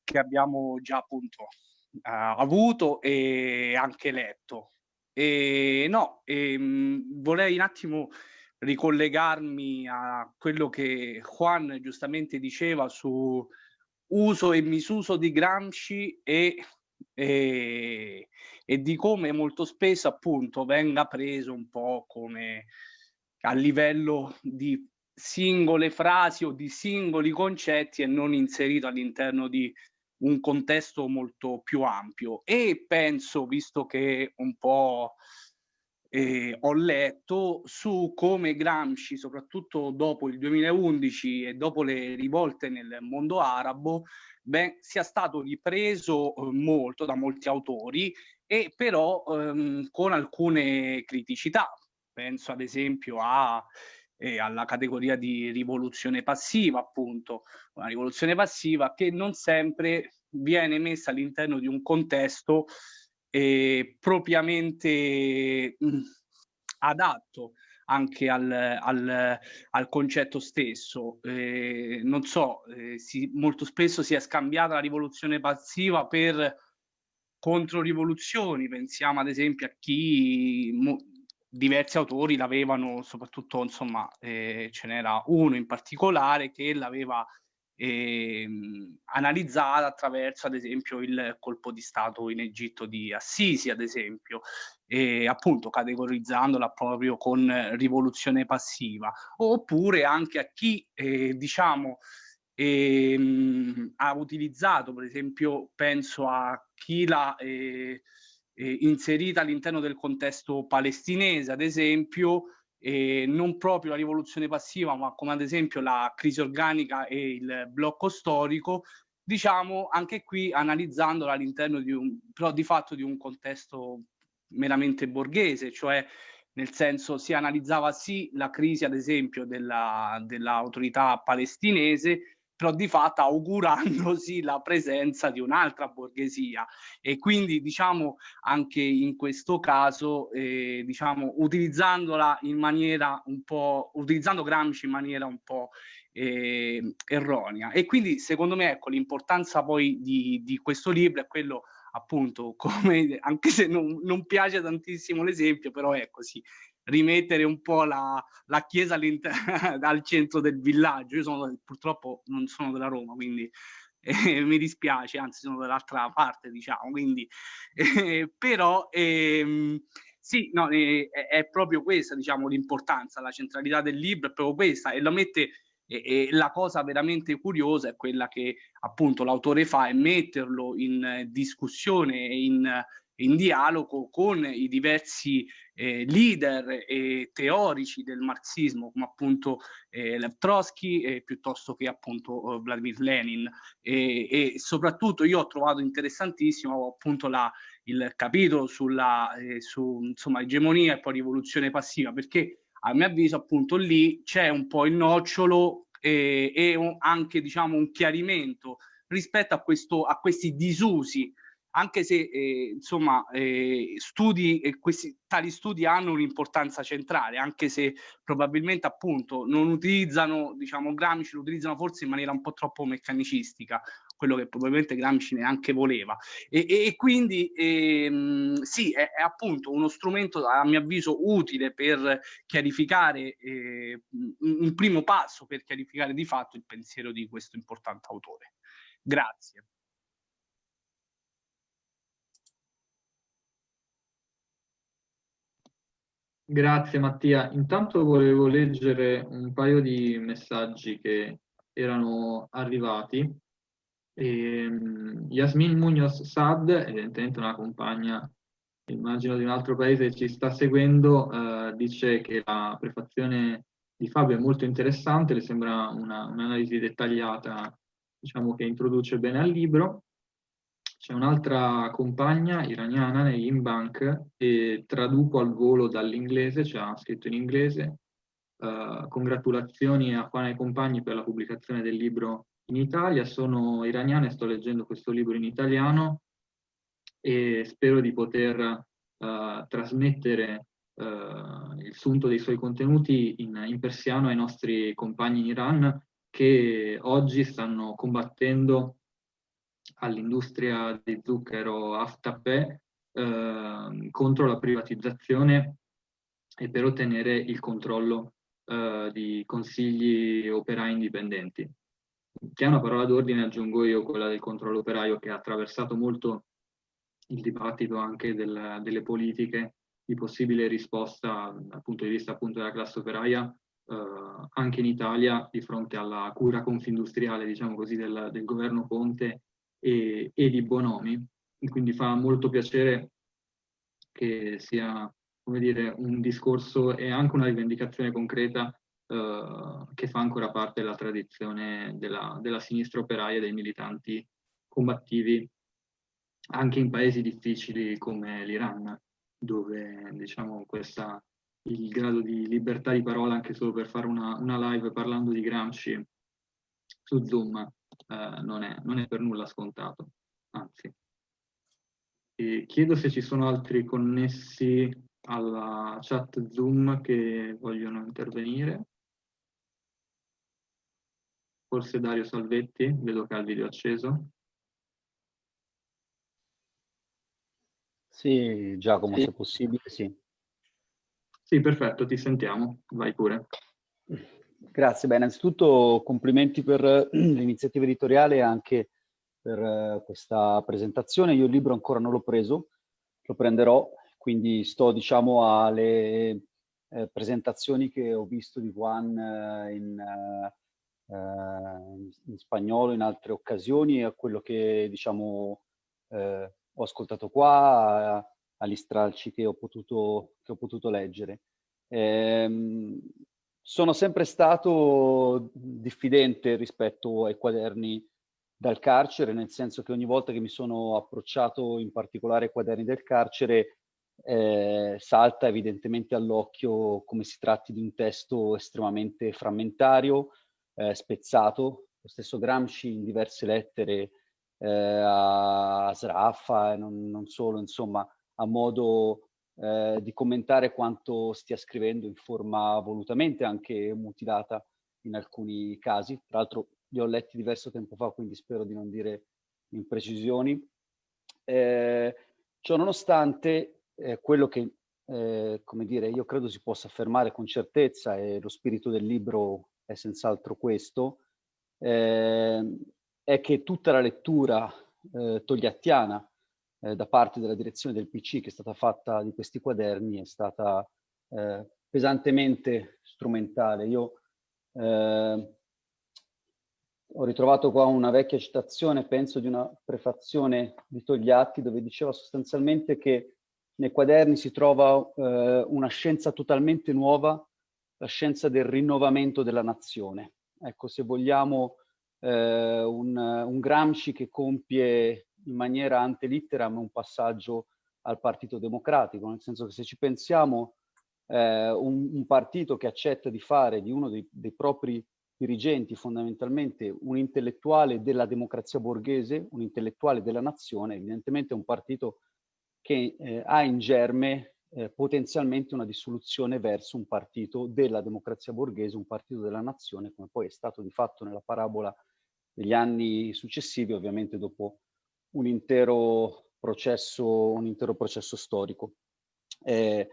che abbiamo già appunto eh, avuto e anche letto. E no, ehm, vorrei un attimo ricollegarmi a quello che Juan giustamente diceva su uso e misuso di Gramsci e, e, e di come molto spesso appunto venga preso un po' come a livello di singole frasi o di singoli concetti e non inserito all'interno di un contesto molto più ampio. E penso, visto che un po' eh, ho letto su come Gramsci, soprattutto dopo il 2011 e dopo le rivolte nel mondo arabo, beh, sia stato ripreso eh, molto da molti autori e però ehm, con alcune criticità. Penso ad esempio a, eh, alla categoria di rivoluzione passiva, appunto, una rivoluzione passiva che non sempre viene messa all'interno di un contesto eh, propriamente mh, mm, adatto anche al, al, al concetto stesso. Eh, non so, eh, si, molto spesso si è scambiata la rivoluzione passiva per controrivoluzioni, pensiamo ad esempio a chi mo, diversi autori l'avevano, soprattutto insomma eh, ce n'era uno in particolare che l'aveva eh, analizzata attraverso ad esempio il colpo di Stato in Egitto di Assisi, ad esempio, e appunto categorizzandola proprio con rivoluzione passiva, oppure anche a chi eh, diciamo ehm, ha utilizzato, per esempio penso a chi l'ha eh, eh, inserita all'interno del contesto palestinese, ad esempio, eh, non proprio la rivoluzione passiva, ma come ad esempio la crisi organica e il blocco storico, diciamo anche qui analizzandola all'interno di un, però di fatto di un contesto meramente borghese, cioè nel senso si analizzava sì la crisi ad esempio dell'autorità dell palestinese, però di fatto augurandosi la presenza di un'altra borghesia. E quindi diciamo anche in questo caso eh, diciamo utilizzandola in maniera un po' utilizzando Gramsci in maniera un po' eh, erronea. E quindi secondo me ecco l'importanza poi di, di questo libro è quello appunto come anche se non, non piace tantissimo l'esempio però è così rimettere un po' la, la chiesa <laughs> al centro del villaggio. Io sono, purtroppo non sono della Roma, quindi <laughs> eh, mi dispiace, anzi sono dall'altra parte, diciamo, quindi, <laughs> eh, però ehm, sì, no, eh, è proprio questa, diciamo, l'importanza, la centralità del libro è proprio questa e lo mette e, e, la cosa veramente curiosa è quella che appunto l'autore fa è metterlo in discussione e in, in dialogo con i diversi eh, leader e teorici del marxismo come appunto eh, Lev Trotsky eh, piuttosto che appunto eh, Vladimir Lenin. E, e, soprattutto io ho trovato interessantissimo appunto la, il capitolo sulla eh, su, insomma, egemonia e poi rivoluzione passiva perché a mio avviso appunto lì c'è un po' il nocciolo e, e un, anche diciamo un chiarimento rispetto a, questo, a questi disusi anche se eh, insomma eh, studi e questi tali studi hanno un'importanza centrale anche se probabilmente appunto non utilizzano diciamo Gramsci lo utilizzano forse in maniera un po' troppo meccanicistica quello che probabilmente Gramsci neanche voleva. E, e, e quindi ehm, sì è, è, appunto uno strumento a mio avviso utile per chiarificare eh, un primo passo per chiarificare di fatto il pensiero di questo importante autore. Grazie Grazie Mattia. Intanto volevo leggere un paio di messaggi che erano arrivati. E, um, Yasmin Munoz Sad, evidentemente una compagna, immagino di un altro paese, ci sta seguendo, uh, dice che la prefazione di Fabio è molto interessante, le sembra un'analisi un dettagliata, diciamo che introduce bene al libro. C'è un'altra compagna iraniana negli Bank e traduco al volo dall'inglese, c'è scritto in inglese. Uh, congratulazioni a Juana e compagni per la pubblicazione del libro in Italia. Sono iraniana e sto leggendo questo libro in italiano e spero di poter uh, trasmettere uh, il sunto dei suoi contenuti in, in, persiano ai nostri compagni in Iran che oggi stanno combattendo all'industria di zucchero Aftape contro la privatizzazione e per ottenere il controllo uh, di consigli operai indipendenti. Che è una parola d'ordine, aggiungo io, quella del controllo operaio, che ha attraversato molto il dibattito anche del, delle politiche di possibile risposta dal punto di vista appunto della classe operaia uh, anche in Italia di fronte alla cura confindustriale, diciamo così, del, del governo Conte e, e di Bonomi. Quindi fa molto piacere che sia come dire, un discorso e anche una rivendicazione concreta eh, che fa ancora parte della tradizione della, della sinistra operaia e dei militanti combattivi anche in paesi difficili come l'Iran, dove diciamo, questa, il grado di libertà di parola, anche solo per fare una, una live parlando di Gramsci su Zoom, eh, non, è, non, è, per nulla scontato, anzi. E chiedo se ci sono altri connessi alla chat Zoom che vogliono intervenire. Forse Dario Salvetti, vedo che ha il video acceso. Sì, Giacomo, sì. se possibile, sì. Sì, perfetto, ti sentiamo. Vai pure. Grazie, beh, innanzitutto complimenti per <clears throat> l'iniziativa editoriale e anche per uh, questa presentazione. Io il libro ancora non l'ho preso, lo prenderò quindi sto diciamo alle eh, presentazioni che ho visto di Juan eh, in, eh, in, spagnolo in altre occasioni e a quello che diciamo eh, ho ascoltato qua, agli stralci che ho potuto, che ho potuto leggere. Ehm, sono sempre stato diffidente rispetto ai quaderni dal carcere, nel senso che ogni volta che mi sono approcciato in particolare ai quaderni del carcere eh, salta evidentemente all'occhio come si tratti di un testo estremamente frammentario, eh, spezzato. Lo stesso Gramsci in diverse lettere eh, a Sraffa e non, non, solo, insomma, ha modo eh, di commentare quanto stia scrivendo in forma volutamente anche mutilata in alcuni casi. Tra l'altro li ho letti diverso tempo fa, quindi spero di non dire imprecisioni. Eh, ciò nonostante, eh, quello che, eh, come dire, io credo si possa affermare con certezza, e lo spirito del libro è senz'altro questo, eh, è che tutta la lettura eh, togliattiana eh, da parte della direzione del PC che è stata fatta di questi quaderni è stata eh, pesantemente strumentale. Io ho ritrovato qua una vecchia citazione, penso di una prefazione di Togliatti, dove diceva sostanzialmente che nei quaderni si trova eh, una scienza totalmente nuova, la scienza del rinnovamento della nazione. Ecco, se vogliamo eh, un, un, Gramsci che compie in maniera antelitteram un passaggio al Partito Democratico, nel senso che se ci pensiamo eh, un, un, partito che accetta di fare di uno dei, dei propri dirigenti fondamentalmente un intellettuale della democrazia borghese, un intellettuale della nazione, evidentemente è un partito che eh, ha in germe eh, potenzialmente una dissoluzione verso un partito della democrazia borghese, un partito della nazione, come poi è stato di fatto nella parabola degli anni successivi, ovviamente dopo un intero processo, un intero processo storico. Eh,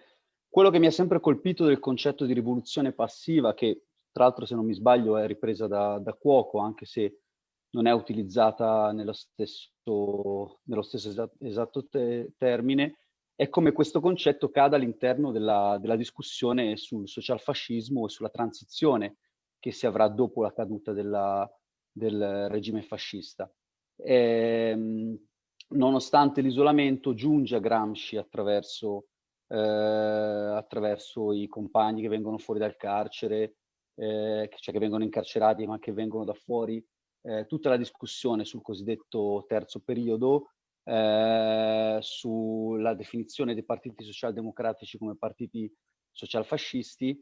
quello che mi ha sempre colpito del concetto di rivoluzione passiva, che tra l'altro se non mi sbaglio è ripresa da, da Cuoco, anche se non è utilizzata nello stesso, nello stesso esatto, esatto te termine, è come questo concetto cada all'interno della, della, discussione sul socialfascismo e sulla transizione che si avrà dopo la caduta della, del regime fascista. E, ehm, nonostante l'isolamento, giunge a Gramsci attraverso, eh, attraverso i compagni che vengono fuori dal carcere, eh, cioè che vengono incarcerati ma che vengono da fuori eh, tutta la discussione sul cosiddetto terzo periodo, eh, sulla definizione dei partiti socialdemocratici come partiti socialfascisti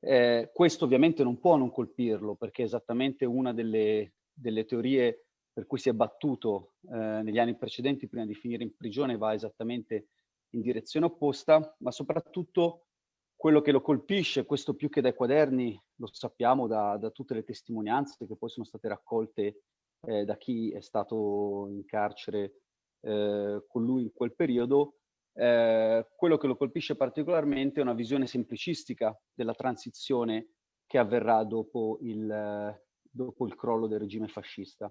Eh, questo ovviamente non può non colpirlo, perché è esattamente una delle, delle teorie per cui si è battuto eh, negli anni precedenti prima di finire in prigione va esattamente in direzione opposta, ma soprattutto quello che lo colpisce, questo più che dai quaderni, lo sappiamo da, da tutte le testimonianze che poi sono state raccolte eh, da chi è stato in carcere eh, con lui in quel periodo, eh, quello che lo colpisce particolarmente è una visione semplicistica della transizione che avverrà dopo il, dopo il crollo del regime fascista.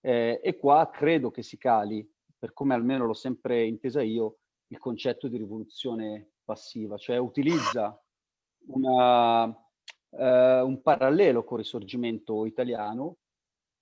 Eh, e qua credo che si cali, per come almeno l'ho sempre intesa io, il concetto di rivoluzione passiva, cioè utilizza una, eh, un parallelo con il risorgimento italiano,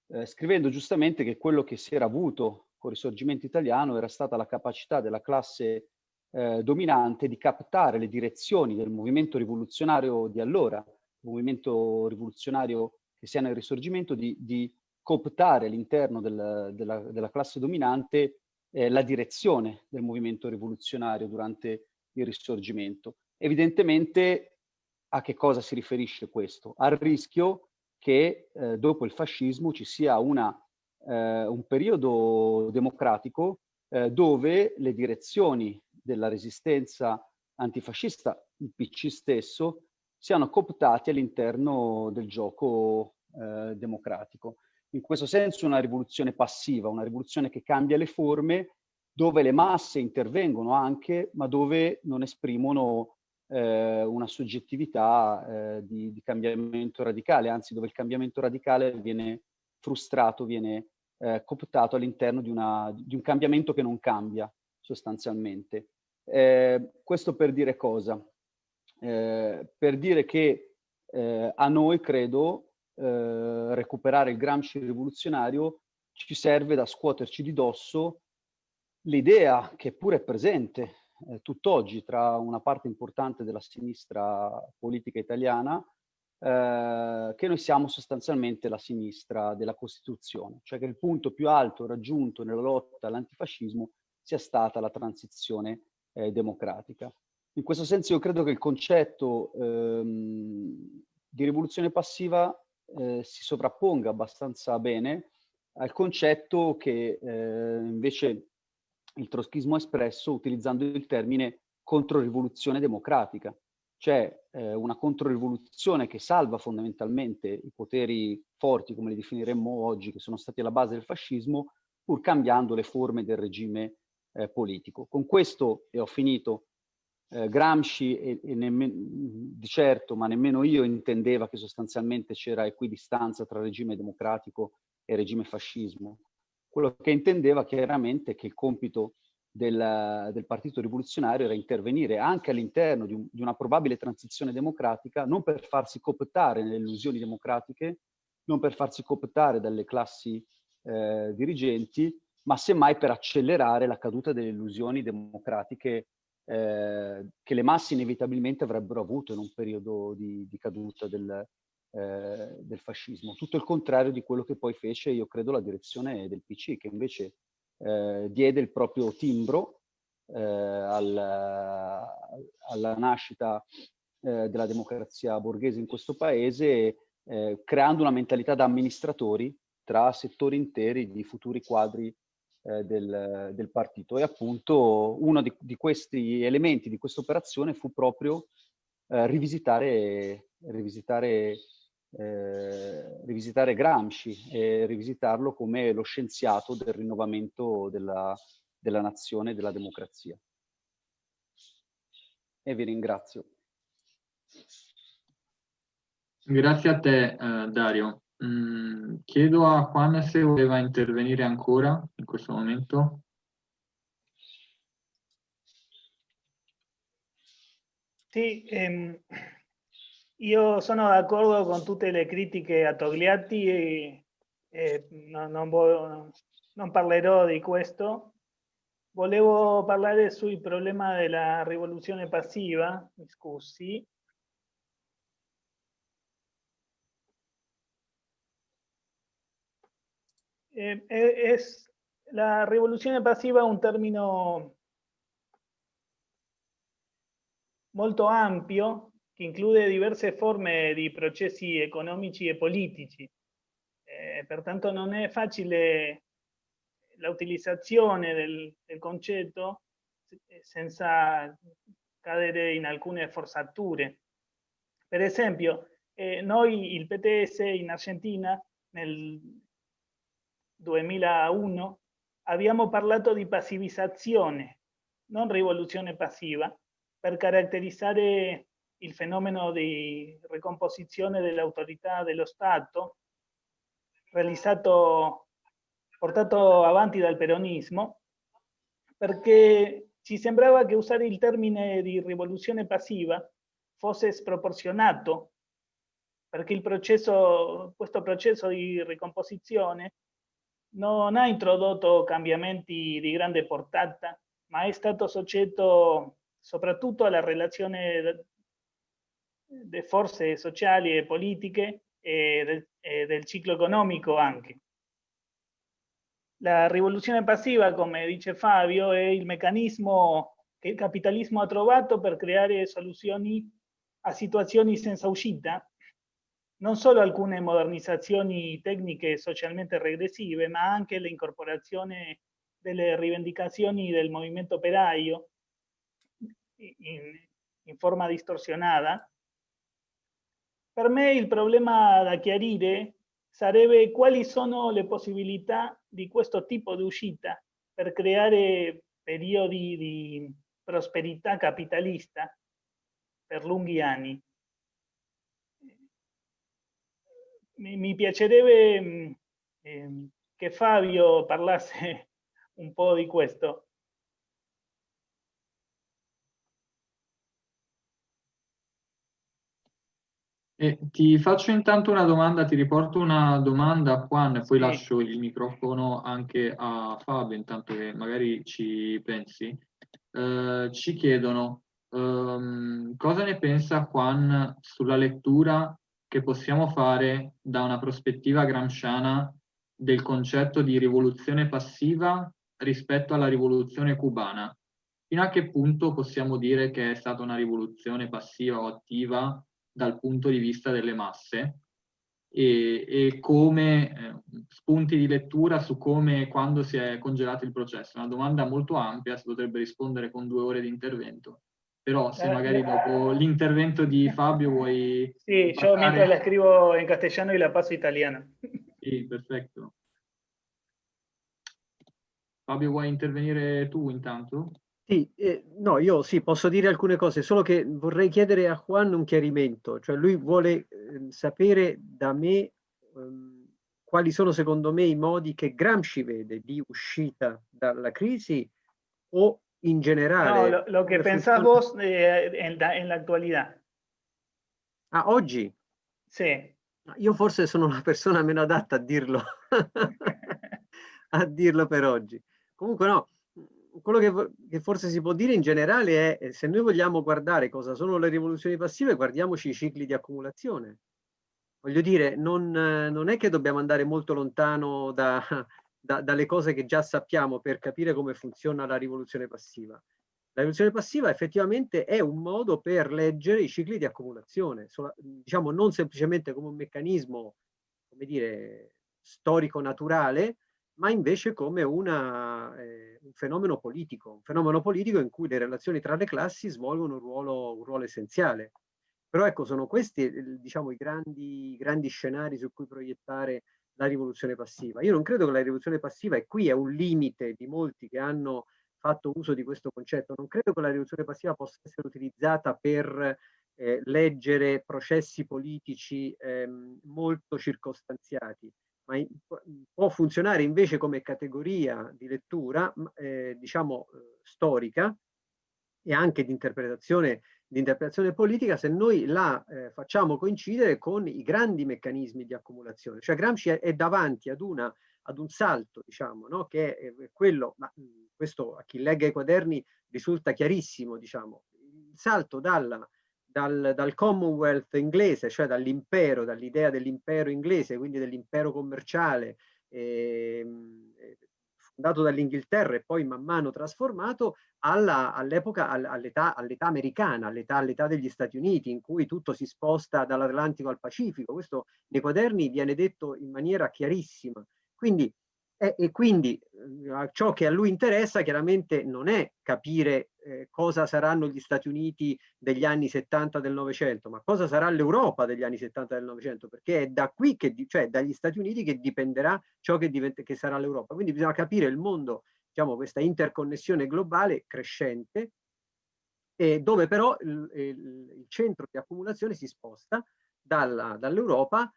eh, scrivendo giustamente che quello che si era avuto con il risorgimento italiano era stata la capacità della classe eh, dominante di captare le direzioni del movimento rivoluzionario di allora, il movimento rivoluzionario che sia nel risorgimento, di, di cooptare all'interno del, della, della, classe dominante eh, la direzione del movimento rivoluzionario durante il risorgimento. Evidentemente a che cosa si riferisce questo? Al rischio che eh, dopo il fascismo ci sia una, eh, un periodo democratico eh, dove le direzioni della resistenza antifascista, il PC stesso, siano cooptati all'interno del gioco eh, democratico. In questo senso una rivoluzione passiva, una rivoluzione che cambia le forme, dove le masse intervengono anche, ma dove non esprimono eh, una soggettività eh, di, di, cambiamento radicale, anzi dove il cambiamento radicale viene frustrato, viene eh, cooptato all'interno di, di, un cambiamento che non cambia sostanzialmente. Eh, questo per dire cosa? Eh, per dire che eh, a noi, credo, eh, recuperare il Gramsci rivoluzionario ci serve da scuoterci di dosso l'idea che pure è presente eh, tutt'oggi tra una parte importante della sinistra politica italiana eh, che noi siamo sostanzialmente la sinistra della Costituzione, cioè che il punto più alto raggiunto nella lotta all'antifascismo sia stata la transizione eh, democratica. In questo senso io credo che il concetto ehm, di rivoluzione passiva eh, si sovrapponga abbastanza bene al concetto che eh, invece il troschismo ha espresso utilizzando il termine controrivoluzione democratica, cioè eh, una controrivoluzione che salva fondamentalmente i poteri forti, come li definiremmo oggi, che sono stati alla base del fascismo, pur cambiando le forme del regime eh, politico. Con questo, e ho finito, eh, Gramsci e, e di certo, ma nemmeno io intendeva che sostanzialmente c'era equidistanza tra regime democratico e regime fascismo. Quello che intendeva chiaramente è che il compito del, del Partito Rivoluzionario era intervenire anche all'interno di, un, di, una probabile transizione democratica, non per farsi cooptare nelle illusioni democratiche, non per farsi cooptare dalle classi eh, dirigenti, ma semmai per accelerare la caduta delle illusioni democratiche eh, che le masse inevitabilmente avrebbero avuto in un periodo di, di caduta del, eh, del, fascismo. Tutto il contrario di quello che poi fece, io credo, la direzione del PC, che invece eh, diede il proprio timbro eh, al, alla nascita eh, della democrazia borghese in questo paese, creando una mentalità da amministratori tra settori interi di futuri quadri eh, del, del, partito. E appunto uno di, di questi elementi di questa operazione fu proprio eh, rivisitare, rivisitare, eh, rivisitare Gramsci e rivisitarlo come lo scienziato del rinnovamento della, della nazione e della democrazia. E vi ringrazio. Grazie a te, eh, Dario. Mm, chiedo a Juan se voleva intervenire ancora in questo momento. Sì, ehm, io sono d'accordo con tutte le critiche a Togliatti e, e no, non, voglio, non parlerò di questo. Volevo parlare sul problema della rivoluzione passiva, mi scusi, Eh, eh, es la rivoluzione passiva un termine molto ampio che include diverse forme di processi economici e politici. Eh, pertanto non è facile la utilizzazione del, del concetto senza cadere in alcune forzature. Per esempio, eh, noi il PTS in Argentina nel 2001 abbiamo parlato di passivizzazione, non rivoluzione passiva, per caratterizzare il fenomeno di ricomposizione dell'autorità dello Stato realizzato, portato avanti dal peronismo, perché ci sembrava che usare il termine di rivoluzione passiva fosse sproporzionato, perché processo, questo processo di ricomposizione non ha introdotto cambiamenti di grande portata, ma è stato soggetto soprattutto alla relazione delle forze sociali e politiche e del, e del ciclo economico anche. La rivoluzione passiva, come dice Fabio, è il meccanismo che il capitalismo ha trovato per creare soluzioni a situazioni senza uscita, non solo alcune modernizzazioni tecniche socialmente regressive, ma anche l'incorporazione delle rivendicazioni del movimento operaio in, in forma distorsionata. Per me il problema da chiarire sarebbe quali sono le possibilità di questo tipo di uscita per creare periodi di prosperità capitalista per lunghi anni. Mi, mi piacerebbe eh, che Fabio parlasse <laughs> un po' di questo. E ti faccio intanto una domanda, ti riporto una domanda a Juan e poi sì. lascio il microfono anche a Fabio, intanto che magari ci pensi. Eh, ci chiedono ehm, cosa ne pensa Juan sulla lettura che possiamo fare da una prospettiva gramsciana del concetto di rivoluzione passiva rispetto alla rivoluzione cubana. Fino a che punto possiamo dire che è stata una rivoluzione passiva o attiva dal punto di vista delle masse e, e come eh, spunti di lettura su come e quando si è congelato il processo. Una domanda molto ampia, si potrebbe rispondere con due ore di intervento. Però se magari dopo l'intervento di <laughs> Fabio vuoi... Sì, passare... yo mientras la scrivo in castellano e la passo italiana. <laughs> Sì, perfetto. Fabio, vuoi intervenire tu intanto? Sì, eh, no, io sì, posso dire alcune cose, solo che vorrei chiedere a Juan un chiarimento, cioè lui vuole eh, sapere da me ehm, quali sono secondo me i modi che Gramsci vede di uscita dalla crisi o in generale. No, lo, lo que pensás vos eh, en, la, en la actualidad. Ah, oggi? Sì. Io forse sono la persona meno adatta a dirlo, <laughs> a dirlo per oggi. Comunque no, quello che, che, forse si può dire in generale è se noi vogliamo guardare cosa sono le rivoluzioni passive, guardiamoci i cicli di accumulazione. Voglio dire, non, non è che dobbiamo andare molto lontano da, da, dalle cose che già sappiamo per capire come funziona la rivoluzione passiva. La rivoluzione passiva effettivamente è un modo per leggere i cicli di accumulazione, diciamo non semplicemente come un meccanismo, come dire, storico-naturale, ma invece come una, eh, un fenomeno politico, un fenomeno politico in cui le relazioni tra le classi svolgono un ruolo, un ruolo essenziale. Però ecco, sono questi diciamo, i grandi, grandi scenari su cui proiettare la rivoluzione passiva. Io non credo che la rivoluzione passiva, e qui è un limite di molti che hanno fatto uso di questo concetto, non credo che la rivoluzione passiva possa essere utilizzata per eh, leggere processi politici ehm, molto circostanziati ma in, può funzionare invece come categoria di lettura, eh, diciamo, eh, storica e anche di interpretazione, di interpretazione politica se noi la eh, facciamo coincidere con i grandi meccanismi di accumulazione. Cioè Gramsci è, è davanti ad, una, ad, un salto, diciamo, no? che è quello, ma questo a chi legga i quaderni risulta chiarissimo, diciamo, il salto dalla dal, dal Commonwealth inglese, cioè dall'impero, dall'idea dell'impero inglese, quindi dell'impero commerciale, eh, dato dall'Inghilterra e poi man mano trasformato all'epoca, all all'età all americana, all'età all degli Stati Uniti, in cui tutto si sposta dall'Atlantico al Pacifico. Questo nei quaderni viene detto in maniera chiarissima. Quindi e, e quindi eh, ciò che a lui interessa chiaramente non è capire eh, cosa saranno gli Stati Uniti degli anni 70 del Novecento, ma cosa sarà l'Europa degli anni 70 del Novecento, perché è da qui, che, cioè dagli Stati Uniti che dipenderà ciò che, che sarà l'Europa. Quindi bisogna capire il mondo, diciamo, questa interconnessione globale crescente, e dove però il, il, il centro di accumulazione si sposta dall'Europa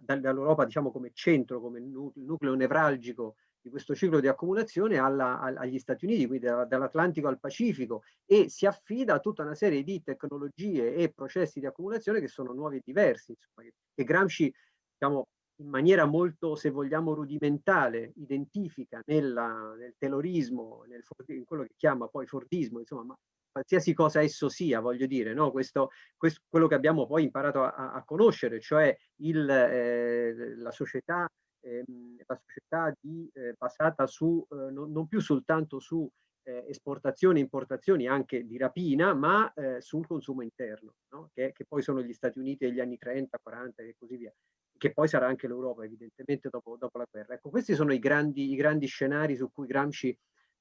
dall'Europa diciamo come centro, come nucleo nevralgico di questo ciclo di accumulazione alla, agli Stati Uniti, quindi dall'Atlantico al Pacifico e si affida a tutta una serie di tecnologie e processi di accumulazione che sono nuovi e diversi, insomma, che, Gramsci diciamo, in maniera molto, se vogliamo, rudimentale identifica nella, nel telorismo, nel, in quello che chiama poi Fordismo, insomma, ma qualsiasi cosa esso sia, voglio dire, no? questo, questo, quello che abbiamo poi imparato a, a conoscere, cioè il, eh, la società, eh, la società di, eh, basata su, eh, non, non, più soltanto su eh, esportazioni e importazioni anche di rapina, ma eh, sul consumo interno, no? che, che, poi sono gli Stati Uniti degli anni 30, 40 e così via, che poi sarà anche l'Europa evidentemente dopo, dopo, la guerra. Ecco, questi sono i grandi, i grandi scenari su cui Gramsci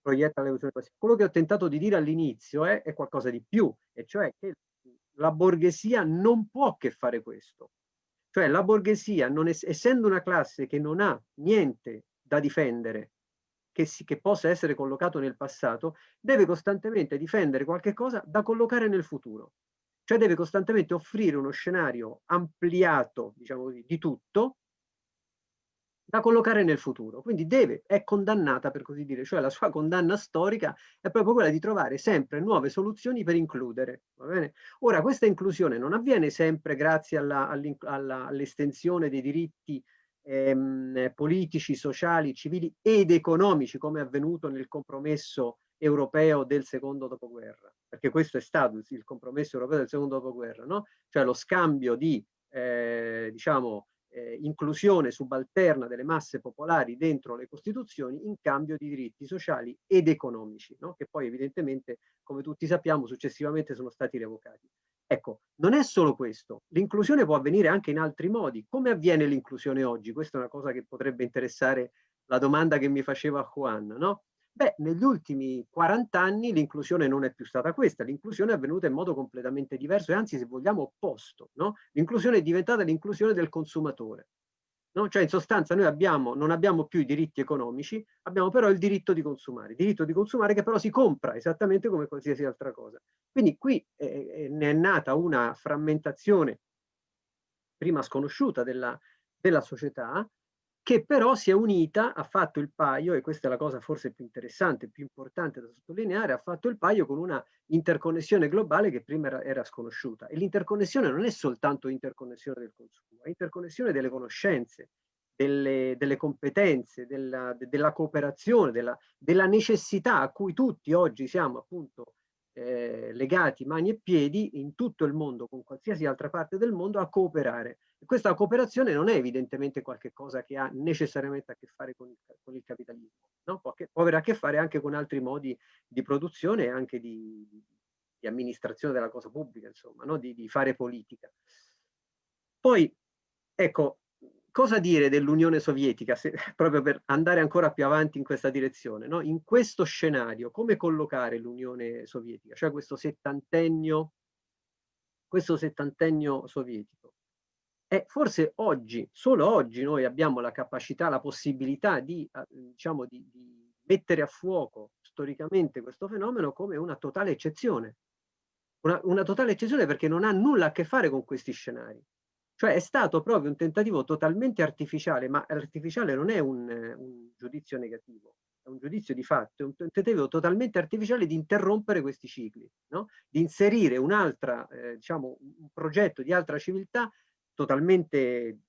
proietta l'evoluzione passiva. Quello che ho tentato di dire all'inizio è, è qualcosa di più, e cioè che la borghesia non può che fare questo. Cioè la borghesia, non es essendo una classe che non ha niente da difendere, che, si, che, possa essere collocato nel passato, deve costantemente difendere qualche cosa da collocare nel futuro. Cioè deve costantemente offrire uno scenario ampliato, diciamo così, di tutto, da collocare nel futuro. Quindi deve, è condannata per così dire, cioè la sua condanna storica è proprio quella di trovare sempre nuove soluzioni per includere. Ora, questa inclusione non avviene sempre grazie all'estensione dei diritti ehm, politici, sociali, civili ed economici, come è avvenuto nel compromesso europeo del secondo dopoguerra, perché questo è stato il compromesso europeo del secondo dopoguerra, no? cioè lo scambio di, eh, diciamo, eh, inclusione subalterna delle masse popolari dentro le Costituzioni in cambio di diritti sociali ed economici, no? che poi evidentemente, come tutti sappiamo, successivamente sono stati revocati. Ecco, non è solo questo, l'inclusione può avvenire anche in altri modi. Come avviene l'inclusione oggi? Questa è una cosa che potrebbe interessare la domanda che mi faceva Juan, no? Beh, negli ultimi 40 anni l'inclusione non è più stata questa, l'inclusione è avvenuta in modo completamente diverso e anzi, se vogliamo, opposto. No? L'inclusione è diventata l'inclusione del consumatore. No? Cioè, in sostanza, noi abbiamo, non abbiamo più i diritti economici, abbiamo però il diritto di consumare, il diritto di consumare che però si compra esattamente come qualsiasi altra cosa. Quindi qui eh, ne è nata una frammentazione prima sconosciuta della, della società, che però si è unita, ha fatto il paio, e questa è la cosa forse più interessante, più importante da sottolineare, ha fatto il paio con una interconnessione globale che prima era, era sconosciuta. E l'interconnessione non è soltanto interconnessione del consumo, è interconnessione delle conoscenze, delle, delle competenze, della, de, della cooperazione, della, della necessità a cui tutti oggi siamo appunto eh, legati mani e piedi in tutto il mondo, con qualsiasi altra parte del mondo, a cooperare. E questa cooperazione non è evidentemente qualcosa che ha necessariamente a che fare con il, con il capitalismo, no? può, che, può, avere a che fare anche con altri modi di produzione e anche di, di amministrazione della cosa pubblica, insomma, no? di, di fare politica. Poi, ecco, cosa dire dell'Unione Sovietica, se, <laughs> proprio per andare ancora più avanti in questa direzione? No? In questo scenario, come collocare l'Unione Sovietica, cioè questo settantennio, questo settantennio sovietico? E forse oggi, solo oggi, noi abbiamo la capacità, la possibilità di, eh, diciamo, di, di mettere a fuoco storicamente questo fenomeno come una totale eccezione. Una, una totale eccezione perché non ha nulla a che fare con questi scenari. Cioè è stato proprio un tentativo totalmente artificiale, ma artificiale non è un, un giudizio negativo, è un giudizio di fatto, è un tentativo totalmente artificiale di interrompere questi cicli, no? di inserire un'altra, eh, diciamo, un progetto di altra civiltà totalmente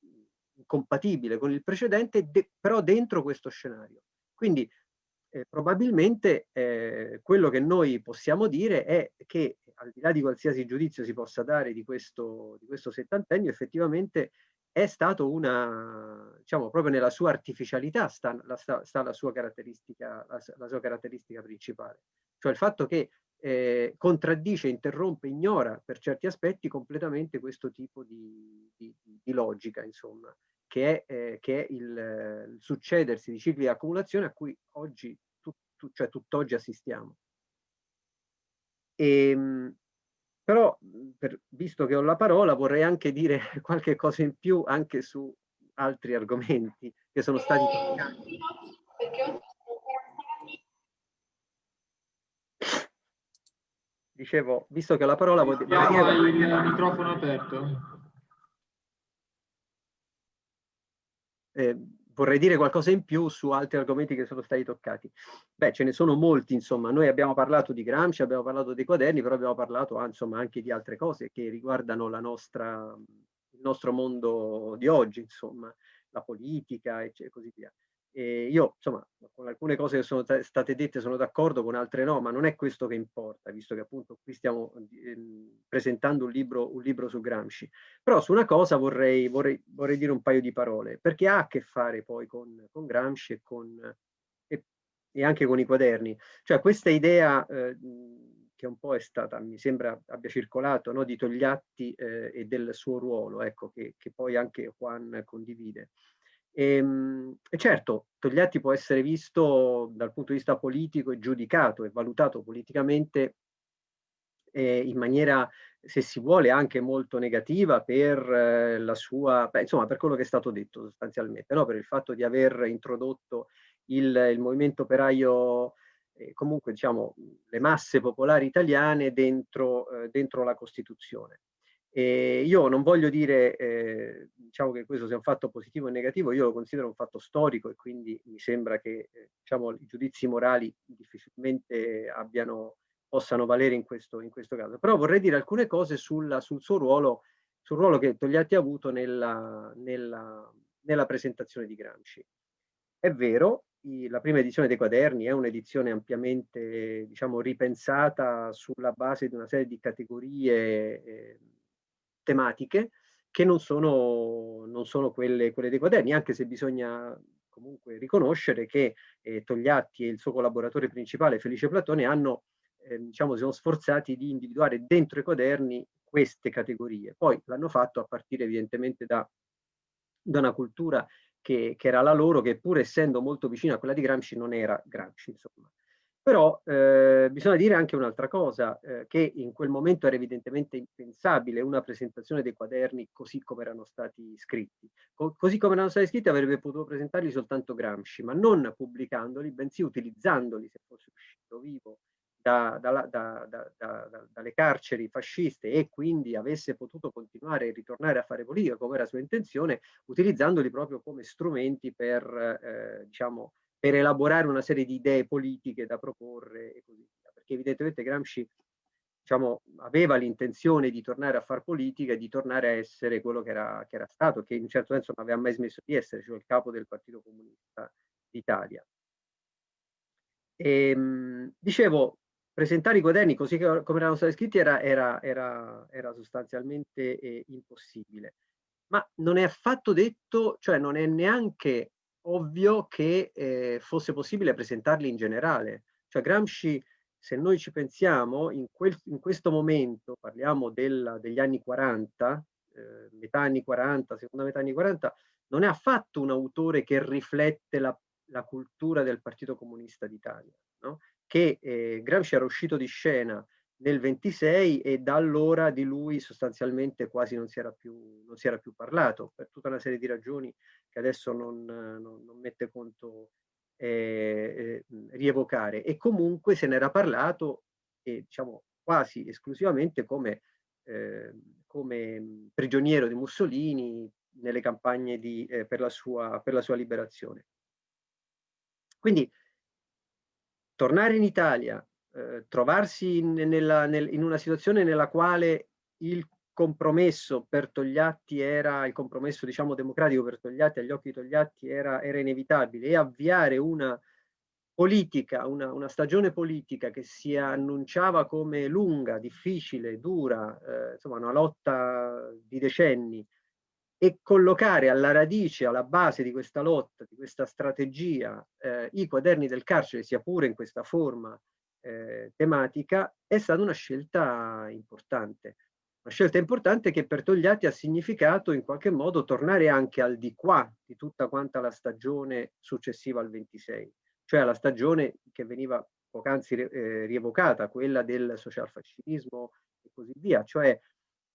compatibile con il precedente, de però dentro questo scenario. Quindi eh, probabilmente eh, quello che noi possiamo dire è che al di là di qualsiasi giudizio si possa dare di questo, di questo settantennio, effettivamente è stato una, diciamo, proprio nella sua artificialità sta la, sta la, sua, caratteristica, la, la sua caratteristica principale. Cioè il fatto che eh, contraddice, interrompe, ignora per certi aspetti completamente questo tipo di, di, di logica, insomma, che è, eh, che è il, il, succedersi di cicli di accumulazione a cui oggi, tu, tu, cioè tutt'oggi assistiamo. E, ehm, però, per, visto che ho la parola, vorrei anche dire <laughs> qualche cosa in più anche su altri argomenti che sono stati toccati. Dicevo, visto che ho la parola... Dire... il microfono aperto. Eh, vorrei dire qualcosa in più su altri argomenti che sono stati toccati. Beh, ce ne sono molti, insomma. Noi abbiamo parlato di Gramsci, abbiamo parlato dei quaderni, però abbiamo parlato insomma, anche di altre cose che riguardano nostra, il nostro mondo di oggi, insomma, la politica e così via. E io, insomma, con alcune cose che sono state dette sono d'accordo, con altre no, ma non è questo che importa, visto che appunto qui stiamo eh, presentando un libro, un libro, su Gramsci. Però su una cosa vorrei, vorrei, vorrei, dire un paio di parole, perché ha a che fare poi con, con Gramsci e, con, e, e, anche con i quaderni. Cioè questa idea eh, che un po' è stata, mi sembra abbia circolato, no, di Togliatti eh, e del suo ruolo, ecco, che, che poi anche Juan condivide. E, ehm, e, certo, Togliatti può essere visto dal punto di vista politico e giudicato e valutato politicamente eh, in maniera, se si vuole, anche molto negativa per eh, la sua, beh, insomma, per quello che è stato detto sostanzialmente, no? per il fatto di aver introdotto il, il movimento operaio, eh, comunque diciamo le masse popolari italiane dentro, eh, dentro la Costituzione. E io non voglio dire eh, diciamo che questo sia un fatto positivo o negativo, io lo considero un fatto storico e quindi mi sembra che eh, diciamo, i giudizi morali difficilmente abbiano, possano valere in questo, in questo caso. Però vorrei dire alcune cose sulla, sul suo ruolo, sul ruolo che Togliatti ha avuto nella, nella, nella presentazione di Gramsci. È vero, la prima edizione dei quaderni è un'edizione ampiamente diciamo, ripensata sulla base di una serie di categorie eh, tematiche che non sono, non sono quelle, quelle, dei quaderni, anche se bisogna comunque riconoscere che eh, Togliatti e il suo collaboratore principale Felice Platone hanno, eh, diciamo, si sono sforzati di individuare dentro i quaderni queste categorie. Poi l'hanno fatto a partire evidentemente da, da una cultura che, che, era la loro, che pur essendo molto vicina a quella di Gramsci non era Gramsci, insomma. Però eh, bisogna dire anche un'altra cosa, eh, che in quel momento era evidentemente impensabile una presentazione dei quaderni così come erano stati scritti. Co così come erano stati scritti avrebbe potuto presentarli soltanto Gramsci, ma non pubblicandoli, bensì utilizzandoli se fosse uscito vivo da, da, da, dalle carceri fasciste e quindi avesse potuto continuare e ritornare a fare politica come era sua intenzione, utilizzandoli proprio come strumenti per, eh, diciamo, per elaborare una serie di idee politiche da proporre e così via. Perché evidentemente Gramsci diciamo, aveva l'intenzione di tornare a fare politica e di tornare a essere quello che era, che era stato, che in un certo senso non aveva mai smesso di essere, cioè il capo del Partito Comunista d'Italia. Ehm, dicevo, presentare i quaderni così come erano stati scritti era, era, era, era sostanzialmente eh, impossibile. Ma non è affatto detto, cioè non è neanche ovvio che eh, fosse possibile presentarli in generale. Cioè Gramsci, se noi ci pensiamo, in, quel, in questo momento, parliamo del, degli anni 40, eh, metà anni 40, seconda metà anni 40, non è affatto un autore che riflette la, la cultura del Partito Comunista d'Italia, no? che eh, Gramsci era uscito di scena nel 26 e da allora di lui sostanzialmente quasi non si era più, non si era più parlato per tutta una serie di ragioni che adesso non, non, non mette conto eh, eh, rievocare e comunque se n'era parlato e diciamo quasi esclusivamente come, eh, come prigioniero di Mussolini nelle campagne di, eh, per, la sua, per la sua liberazione. Quindi tornare in Italia eh, trovarsi in, nella, nel, in, una situazione nella quale il compromesso per Togliatti era, il compromesso diciamo democratico per Togliatti, agli occhi di Togliatti era, era inevitabile e avviare una politica, una, una, stagione politica che si annunciava come lunga, difficile, dura, eh, insomma una lotta di decenni, e collocare alla radice, alla base di questa lotta, di questa strategia, eh, i quaderni del carcere, sia pure in questa forma eh, tematica, è stata una scelta importante. Una scelta importante che per Togliatti ha significato in qualche modo tornare anche al di qua di tutta quanta la stagione successiva al 26, cioè alla stagione che veniva poc'anzi eh, rievocata, quella del socialfascismo e così via, cioè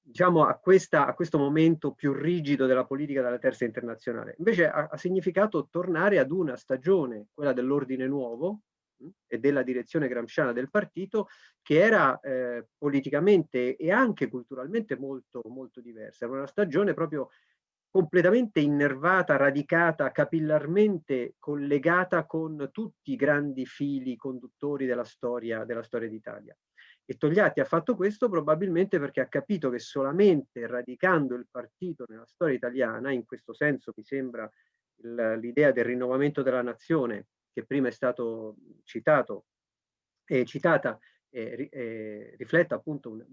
diciamo a, questa, a, questo momento più rigido della politica della terza internazionale. Invece ha, ha significato tornare ad una stagione, quella dell'ordine nuovo e della direzione gramsciana del partito, che era eh, politicamente e anche culturalmente molto, molto diversa. Era una stagione proprio completamente innervata, radicata, capillarmente collegata con tutti i grandi fili conduttori della storia, della storia d'Italia. E Togliatti ha fatto questo probabilmente perché ha capito che solamente radicando il partito nella storia italiana, in questo senso mi sembra l'idea del rinnovamento della nazione, che prima è stato citato, eh, citata, eh, eh, riflette appunto un,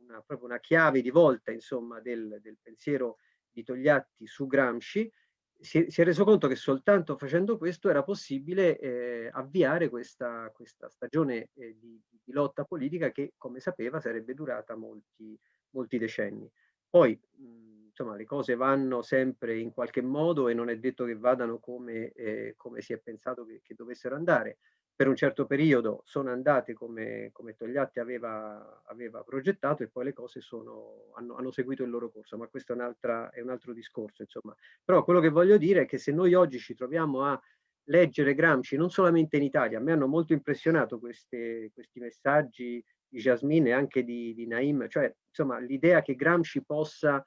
una, proprio una chiave di volta insomma, del, del pensiero di Togliatti su Gramsci, si, si, è reso conto che soltanto facendo questo era possibile eh, avviare questa, questa stagione eh, di, di, lotta politica che, come sapeva, sarebbe durata molti, molti decenni. Poi, mh, insomma, le cose vanno sempre in qualche modo e non è detto che vadano come, eh, come si è pensato che, che dovessero andare per un certo periodo sono andate come, come Togliatti aveva, aveva, progettato e poi le cose sono, hanno, hanno, seguito il loro corso, ma questo è un, è un altro discorso. Insomma. Però quello che voglio dire è che se noi oggi ci troviamo a leggere Gramsci, non solamente in Italia, a me hanno molto impressionato queste, questi messaggi di Jasmine e anche di, di Naim, cioè insomma l'idea che Gramsci possa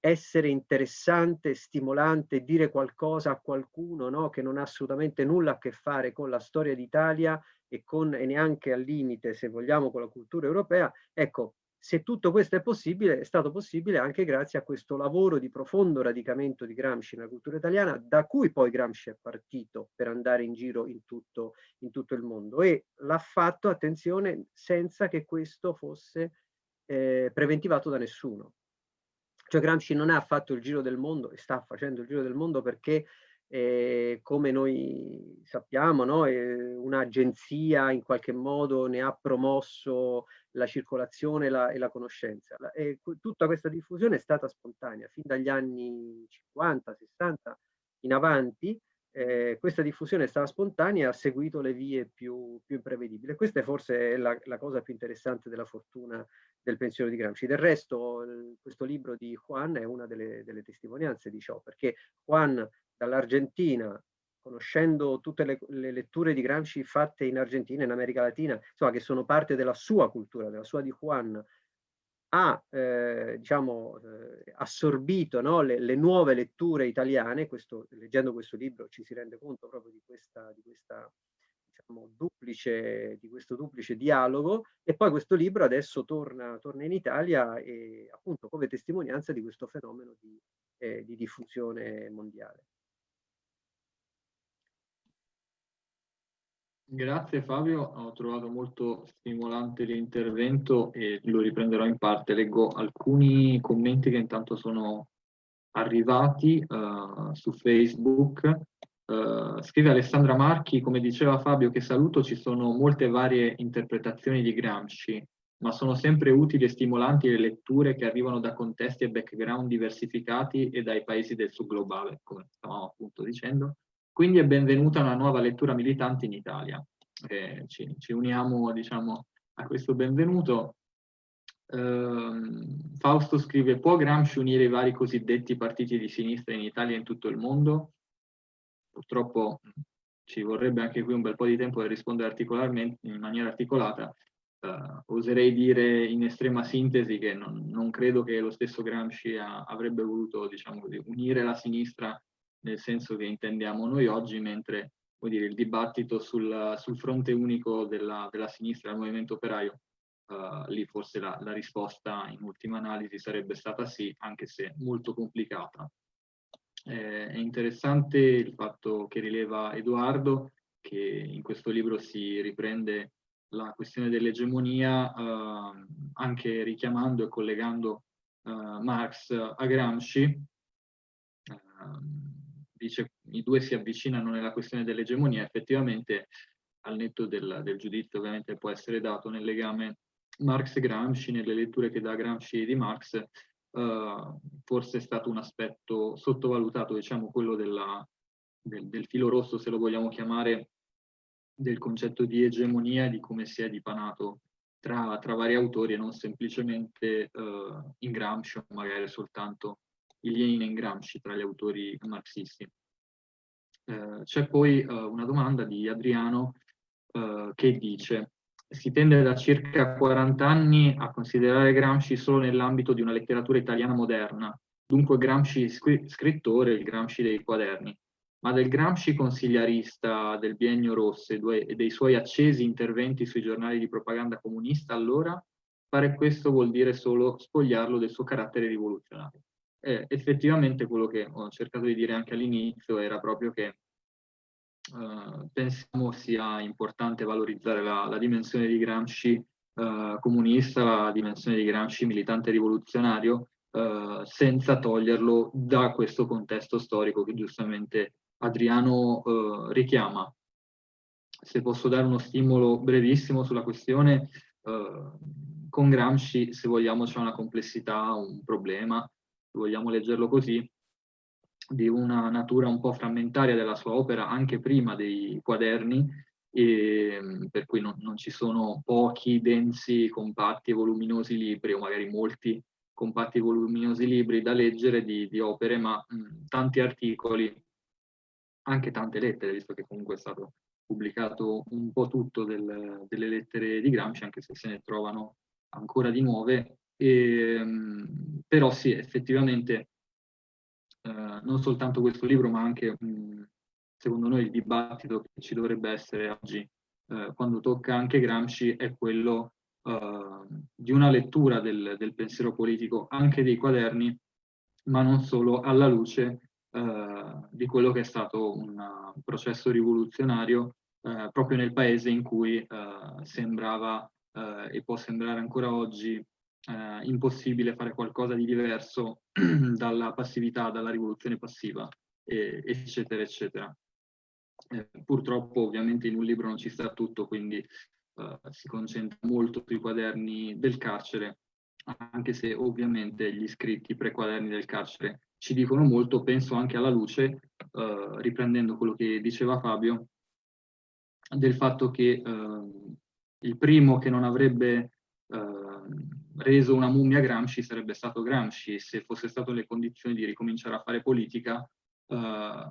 essere interessante, stimolante, dire qualcosa a qualcuno no? che non ha assolutamente nulla a che fare con la storia d'Italia e, e neanche al limite, se vogliamo, con la cultura europea, ecco, se tutto questo è possibile, è stato possibile anche grazie a questo lavoro di profondo radicamento di Gramsci nella cultura italiana, da cui poi Gramsci è partito per andare in giro in tutto, in tutto il mondo e l'ha fatto, attenzione, senza che questo fosse eh, preventivato da nessuno. Cioè Gramsci non ha fatto il giro del mondo e sta facendo il giro del mondo perché eh, come noi sappiamo, no, eh, un'agenzia in qualche modo ne ha promosso la circolazione la, e la conoscenza. E tutta questa diffusione è stata spontanea, fin dagli anni 50, 60 in avanti, eh, questa diffusione è stata spontanea e ha seguito le vie più, più imprevedibili. Questa è forse la, la cosa più interessante della fortuna del pensiero di Gramsci. Del resto questo libro di Juan è una delle, delle testimonianze di ciò, perché Juan dall'Argentina, conoscendo tutte le, le, letture di Gramsci fatte in Argentina, in America Latina, insomma che sono parte della sua cultura, della sua di Juan, ha eh, diciamo, eh, assorbito no, le, le, nuove letture italiane, questo, leggendo questo libro ci si rende conto proprio di questa, di questa diciamo, duplice, di questo duplice dialogo e poi questo libro adesso torna, torna in Italia e appunto come testimonianza di questo fenomeno di, eh, di diffusione mondiale. Grazie Fabio, ho trovato molto stimolante l'intervento e lo riprenderò in parte. Leggo alcuni commenti che intanto sono arrivati uh, su Facebook. Uh, scrive Alessandra Marchi, come diceva Fabio, che saluto, ci sono molte varie interpretazioni di Gramsci, ma sono sempre utili e stimolanti le letture che arrivano da contesti e background diversificati e dai paesi del sud globale, come stavamo appunto dicendo. Quindi è benvenuta una nuova lettura militante in Italia. Eh, ci, ci, uniamo diciamo, a questo benvenuto. Uh, Fausto scrive, può Gramsci unire i vari cosiddetti partiti di sinistra in Italia e in tutto il mondo? purtroppo ci vorrebbe anche qui un bel po' di tempo per rispondere in maniera articolata. Uh, oserei dire in estrema sintesi che non, non credo che lo stesso Gramsci ha, avrebbe voluto diciamo unire la sinistra nel senso che intendiamo noi oggi, mentre dire, il dibattito sul, sul fronte unico della, della, sinistra, del movimento operaio, uh, lì forse la, la risposta in ultima analisi sarebbe stata sì, anche se molto complicata. Eh, è interessante il fatto che rileva Edoardo, che in questo libro si riprende la questione dell'egemonia, eh, anche richiamando e collegando eh, Marx a Gramsci, dice i due si avvicinano nella questione dell'egemonia, effettivamente al netto del, del, giudizio ovviamente può essere dato nel legame Marx-Gramsci, nelle letture che dà Gramsci di Marx, eh, forse è stato un aspetto sottovalutato, diciamo quello della, del, del, filo rosso, se lo vogliamo chiamare, del concetto di egemonia e di come si è dipanato tra, tra vari autori e non semplicemente eh, in Gramsci o magari soltanto in Lenin e Gramsci tra gli autori marxisti. Eh, C'è poi eh, una domanda di Adriano eh, che dice si tende da circa 40 anni a considerare Gramsci solo nell'ambito di una letteratura italiana moderna, dunque Gramsci scrittore, il Gramsci dei quaderni, ma del Gramsci consigliarista del biennio Rosse e dei suoi accesi interventi sui giornali di propaganda comunista allora, fare questo vuol dire solo spogliarlo del suo carattere rivoluzionario. E effettivamente quello che ho cercato di dire anche all'inizio era proprio che eh, pensiamo sia importante valorizzare la, la dimensione di Gramsci eh, comunista, la dimensione di Gramsci militante rivoluzionario, eh, senza toglierlo da questo contesto storico che giustamente Adriano eh, richiama. Se posso dare uno stimolo brevissimo sulla questione, eh, con Gramsci, se vogliamo, c'è una complessità, un problema, vogliamo leggerlo così, di una natura un po' frammentaria della sua opera anche prima dei quaderni, e, per cui non, non, ci sono pochi, densi, compatti e voluminosi libri, o magari molti compatti e voluminosi libri da leggere di, di opere, ma mh, tanti articoli, anche tante lettere, visto che comunque è stato pubblicato un po' tutto del, delle lettere di Gramsci, anche se se ne trovano ancora di nuove, e, mh, però sì, effettivamente eh, non soltanto questo libro, ma anche mh, secondo noi il dibattito che ci dovrebbe essere oggi eh, quando tocca anche Gramsci è quello eh, di una lettura del, del, pensiero politico anche dei quaderni, ma non solo alla luce eh, di quello che è stato un, processo rivoluzionario eh, proprio nel paese in cui sembrava e può sembrare ancora oggi eh, impossibile fare qualcosa di diverso <clears throat> dalla passività, dalla rivoluzione passiva, e, eccetera, eccetera. Eh, purtroppo ovviamente in un libro non ci sta tutto, quindi eh, si concentra molto sui quaderni del carcere, anche se ovviamente gli scritti pre-quaderni del carcere ci dicono molto, penso anche alla luce, eh, riprendendo quello che diceva Fabio, del fatto che eh, il primo che non avrebbe eh, reso una mummia Gramsci sarebbe stato Gramsci, se fosse stato nelle condizioni di ricominciare a fare politica, eh,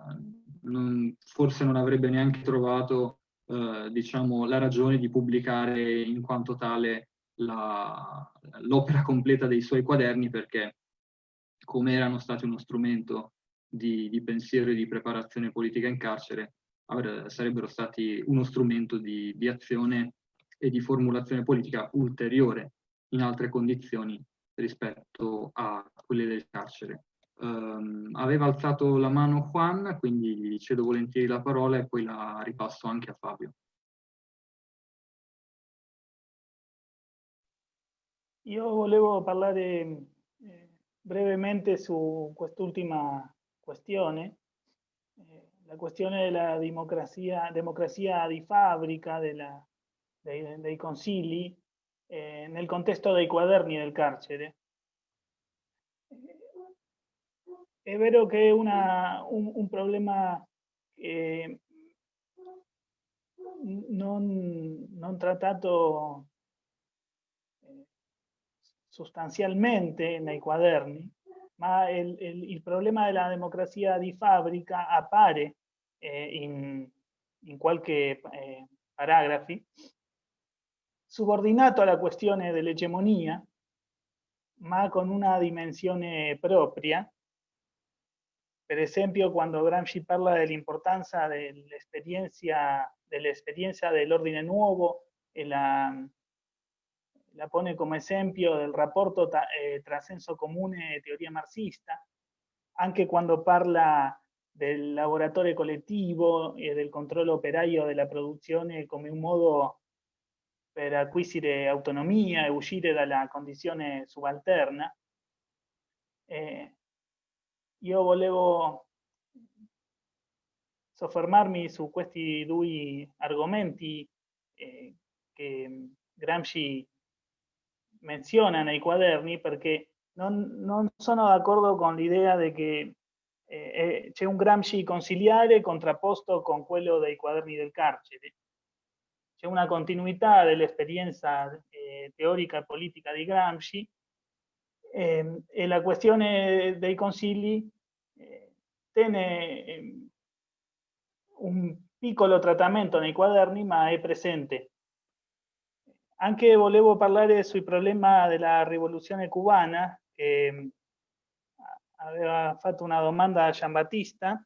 non, forse non avrebbe neanche trovato eh, diciamo, la ragione di pubblicare in quanto tale l'opera completa dei suoi quaderni perché come erano stati uno strumento di, di pensiero e di preparazione politica in carcere, sarebbero stati uno strumento di, di azione e di formulazione politica ulteriore in altre condizioni rispetto a quelle del carcere. Um, aveva alzato la mano Juan, quindi gli cedo volentieri la parola e poi la ripasso anche a Fabio. Io volevo parlare eh, brevemente su quest'ultima questione, eh, la questione della democrazia, democrazia di fabbrica, della, dei, dei consigli, eh, nel contesto dei quaderni del carcere. È vero che è una, un, problema eh, non, non, trattato sostanzialmente nei quaderni, ma il, il, il, problema della democrazia di fabbrica appare eh, in, in eh, paragrafi subordinato alla questione dell'egemonia, ma con una dimensione propria. Per esempio, quando Gramsci parla dell'importanza dell'esperienza dell'ordine nuovo e la, la, pone come esempio del rapporto eh, tra senso comune e teoria marxista, anche quando parla del laboratorio collettivo e del controllo operaio della produzione come un modo per acquisire autonomia e uscire dalla condizione subalterna, Eh, io volevo soffermarmi su questi due argomenti eh, che Gramsci menziona nei quaderni perché non, non sono d'accordo con l'idea di che eh, c'è un Gramsci consiliare contrapposto con quello dei quaderni del carcere. C'è una continuità dell'esperienza eh, teorica e politica di Gramsci eh, e la questione dei consigli eh, tiene ehm, un piccolo trattamento nei quaderni ma è presente. Anche volevo parlare sui problemi della rivoluzione cubana che aveva fatto una domanda a Giambattista.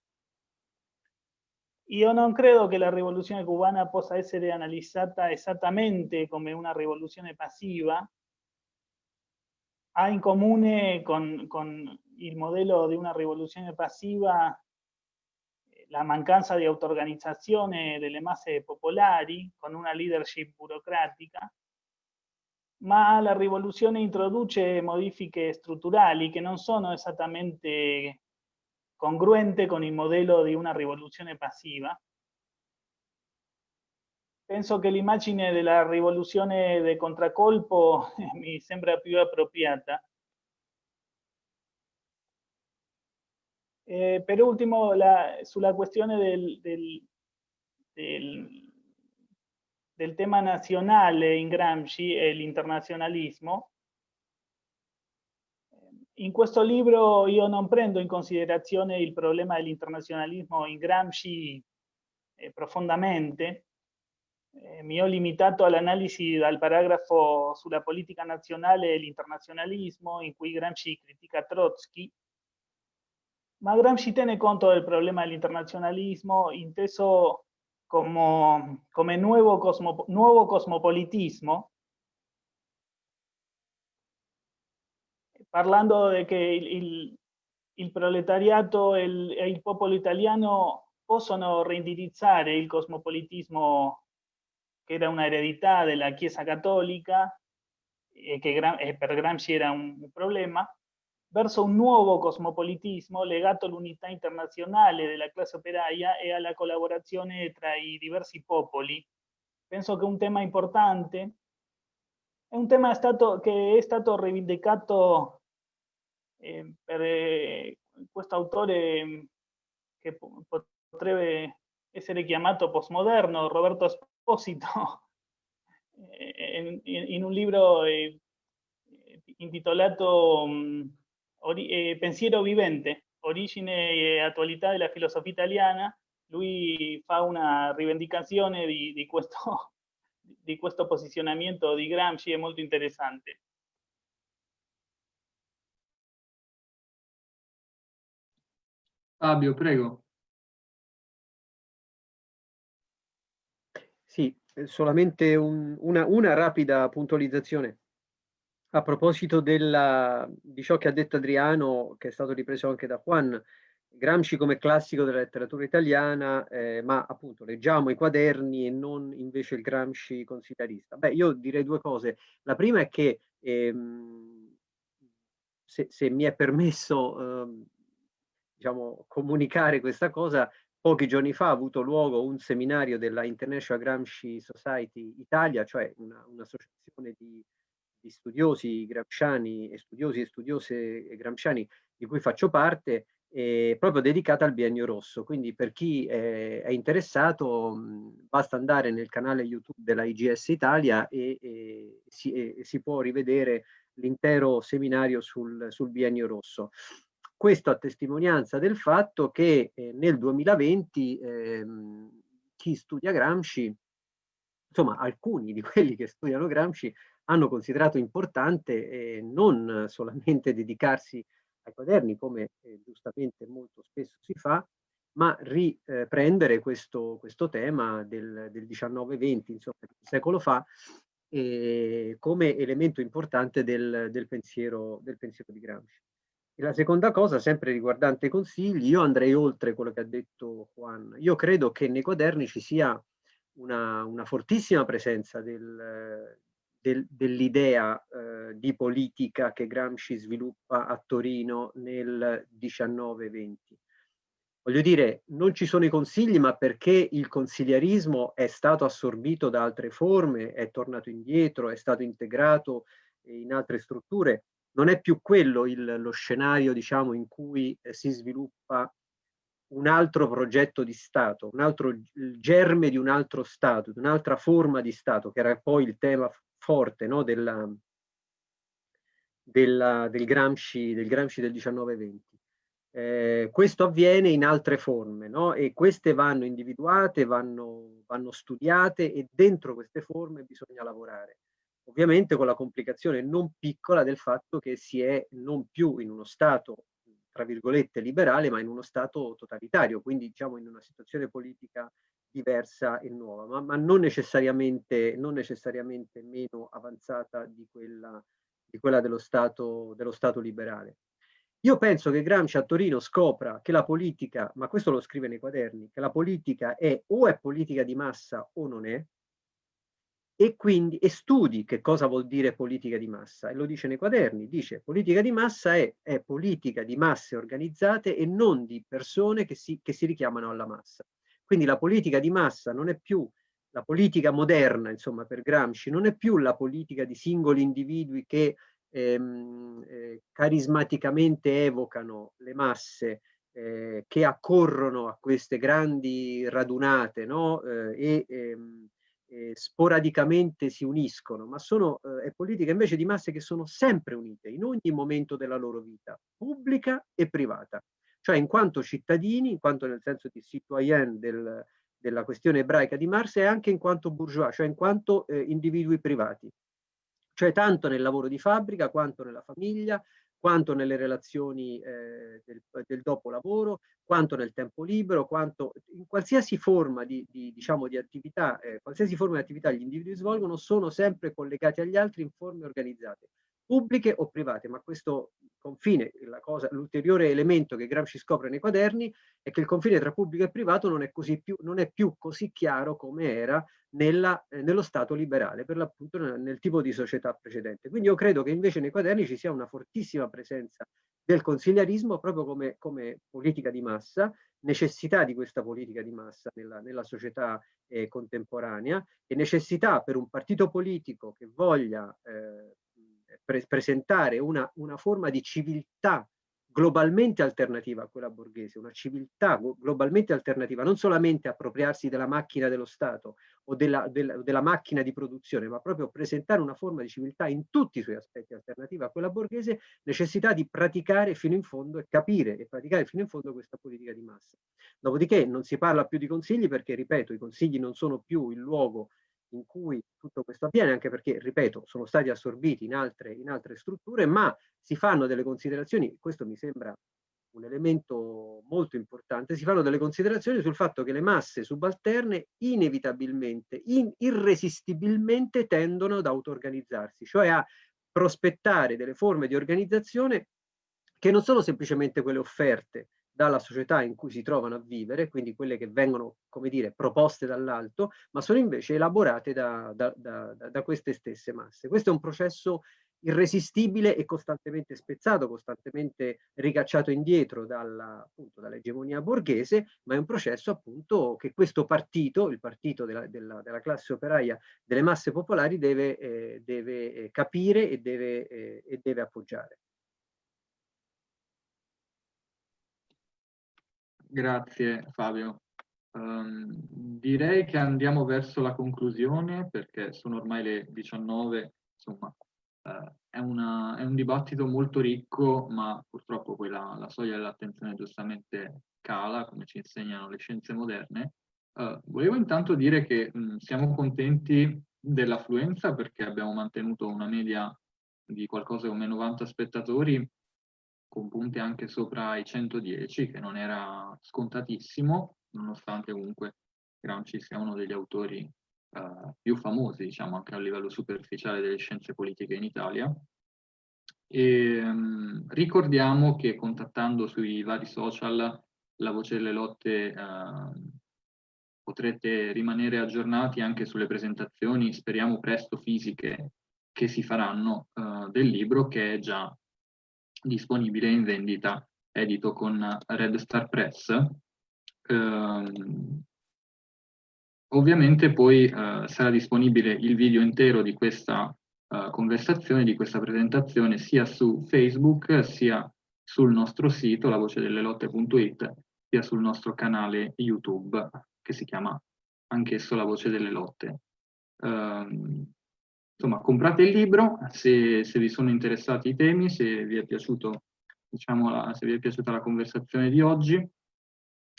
Io non credo che la rivoluzione cubana possa essere analizzata esattamente come una rivoluzione passiva. Ha in comune con, con il modello di una rivoluzione passiva la mancanza di auto-organizzazione delle masse popolari con una leadership burocratica ma la rivoluzione introduce modifiche strutturali che non sono esattamente congruente con il modello di una rivoluzione passiva. Penso che l'immagine della rivoluzione di contraccolpo <laughs> mi sembra più appropriata. Eh, per ultimo, la, sulla questione del, del, del tema nazionale in Gramsci e l'internazionalismo. In questo libro io non prendo in considerazione il problema dell'internazionalismo in Gramsci eh, profondamente, eh, mi ho limitato all'analisi dal paragrafo sulla politica nazionale e l'internazionalismo in cui Gramsci critica Trotsky, ma Gramsci tiene conto del problema dell'internazionalismo inteso como, como nuevo, cosmo, nuevo cosmopolitismo, parlando de che il, il proletariato e il, il, popolo italiano possono reindirizzare il cosmopolitismo che era una eredità della Chiesa Cattolica e che per Gramsci era un problema, verso un nuovo cosmopolitismo legato all'unità internazionale della classe operaia e alla collaborazione tra i diversi popoli. Penso che un tema importante è un tema stato, che è stato rivendicato per eh, questo autore che potrebbe essere chiamato postmoderno, Roberto Esposito, in, <laughs> in, un libro eh, intitolato eh, Pensiero vivente, origine e attualità della filosofia italiana, lui fa una rivendicazione di, di, questo, <laughs> di questo Gramsci, è molto interessante. Fabio, prego. Sì, solamente un, una, una rapida puntualizzazione. A proposito della, di ciò che ha detto Adriano, che è stato ripreso anche da Juan, Gramsci come classico della letteratura italiana, eh, ma appunto leggiamo i quaderni e non invece il Gramsci consigliarista. Beh, io direi due cose. La prima è che, ehm, se, se, mi è permesso, ehm, diciamo, comunicare questa cosa, pochi giorni fa ha avuto luogo un seminario della International Gramsci Society Italia, cioè un'associazione un di di studiosi gramsciani e studiosi e studiose gramsciani di cui faccio parte, eh, proprio dedicata al biennio rosso. Quindi per chi eh, è interessato mh, basta andare nel canale YouTube della IGS Italia e, e, si, e si, può rivedere l'intero seminario sul, sul, biennio rosso. Questo a testimonianza del fatto che eh, nel 2020 ehm, chi studia Gramsci, insomma alcuni di quelli che studiano Gramsci hanno considerato importante eh, non solamente dedicarsi ai quaderni, come eh, giustamente molto spesso si fa, ma riprendere questo, questo tema del, del 19-20, insomma, un secolo fa, eh, come elemento importante del, del, pensiero, del pensiero di Gramsci. E la seconda cosa, sempre riguardante i consigli, io andrei oltre quello che ha detto Juan. Io credo che nei quaderni ci sia una, una fortissima presenza del, del, dell'idea eh, di politica che Gramsci sviluppa a Torino nel 19-20. Voglio dire, non ci sono i consigli, ma perché il consigliarismo è stato assorbito da altre forme, è tornato indietro, è stato integrato in altre strutture, non è più quello il, lo scenario, diciamo, in cui eh, si sviluppa un altro progetto di Stato, un altro il germe di un altro Stato, di un'altra forma di Stato, che era poi il tema forte no, della, della, del, Gramsci, del Gramsci del 19-20. Eh, questo avviene in altre forme no? e queste vanno individuate, vanno, vanno studiate e dentro queste forme bisogna lavorare. Ovviamente con la complicazione non piccola del fatto che si è non più in uno Stato tra virgolette liberale, ma in uno Stato totalitario, quindi diciamo in una situazione politica diversa e nuova, ma, ma non, necessariamente, non, necessariamente, meno avanzata di quella, di quella dello, stato, dello Stato liberale. Io penso che Gramsci a Torino scopra che la politica, ma questo lo scrive nei quaderni, che la politica è o è politica di massa o non è, e quindi e studi che cosa vuol dire politica di massa e lo dice nei quaderni, dice politica di massa è, è politica di masse organizzate e non di persone che si, che si richiamano alla massa. Quindi la politica di massa non è più la politica moderna, insomma, per Gramsci, non è più la politica di singoli individui che ehm, eh, carismaticamente evocano le masse, eh, che accorrono a queste grandi radunate no? eh, e ehm, eh, sporadicamente si uniscono, ma sono eh, politiche invece di masse che sono sempre unite in ogni momento della loro vita, pubblica e privata. Cioè in quanto cittadini, in quanto nel senso di citoyen del, della questione ebraica di Marx e anche in quanto bourgeois, cioè in quanto eh, individui privati. Cioè tanto nel lavoro di fabbrica quanto nella famiglia, quanto nelle relazioni eh, del, del dopolavoro, quanto nel tempo libero, quanto in qualsiasi forma di, di, diciamo, di attività, eh, qualsiasi forma di attività gli individui svolgono, sono sempre collegati agli altri in forme organizzate, pubbliche o private, ma questo confine, l'ulteriore elemento che Gramsci scopre nei quaderni è che il confine tra pubblico e privato non è, più, non è più così chiaro come era nella, eh, nello Stato liberale, per l'appunto nel, nel, tipo di società precedente. Quindi io credo che invece nei quaderni ci sia una fortissima presenza del consigliarismo proprio come, come politica di massa, necessità di questa politica di massa nella, nella società eh, contemporanea e necessità per un partito politico che voglia eh, pre presentare una, una forma di civiltà globalmente alternativa a quella borghese, una civiltà globalmente alternativa, non solamente appropriarsi della macchina dello Stato o della, della, della, macchina di produzione, ma proprio presentare una forma di civiltà in tutti i suoi aspetti alternativa a quella borghese, necessità di praticare fino in fondo e capire e praticare fino in fondo questa politica di massa. Dopodiché non si parla più di consigli perché, ripeto, i consigli non sono più il luogo in cui tutto questo avviene, anche perché, ripeto, sono stati assorbiti in altre, in altre strutture, ma si fanno delle considerazioni, questo mi sembra un elemento molto importante, si fanno delle considerazioni sul fatto che le masse subalterne inevitabilmente, in, irresistibilmente tendono ad auto-organizzarsi, cioè a prospettare delle forme di organizzazione che non sono semplicemente quelle offerte dalla società in cui si trovano a vivere, quindi quelle che vengono, come dire, proposte dall'alto, ma sono invece elaborate da, da, da, da, queste stesse masse. Questo è un processo irresistibile e costantemente spezzato, costantemente ricacciato indietro dall'egemonia dall borghese, ma è un processo appunto che questo partito, il partito della, della, della classe operaia delle masse popolari, deve, eh, deve eh, capire e deve, eh, e deve appoggiare. Grazie Fabio. Um, direi che andiamo verso la conclusione perché sono ormai le 19, insomma uh, è, una, è, un dibattito molto ricco ma purtroppo poi la, la soglia dell'attenzione giustamente cala come ci insegnano le scienze moderne. Uh, volevo intanto dire che mh, siamo contenti dell'affluenza perché abbiamo mantenuto una media di qualcosa come 90 spettatori con punti anche sopra i 110, che non era scontatissimo, nonostante comunque Gramsci sia uno degli autori eh, più famosi, diciamo, anche a livello superficiale delle scienze politiche in Italia. E, um, ricordiamo che contattando sui vari social la voce delle lotte uh, potrete rimanere aggiornati anche sulle presentazioni, speriamo presto fisiche, che si faranno uh, del libro che è già disponibile in vendita edito con Red Star Press. Uh, ovviamente poi uh, sarà disponibile il video intero di questa conversazione, di questa presentazione sia su Facebook sia sul nostro sito, lavocedelelotte.it, sia sul nostro canale YouTube che si chiama anch'esso La Voce delle Lotte. Uh, insomma, comprate il libro se, se, vi sono interessati i temi, se vi è, piaciuto, diciamo, la, se vi è piaciuta la conversazione di oggi.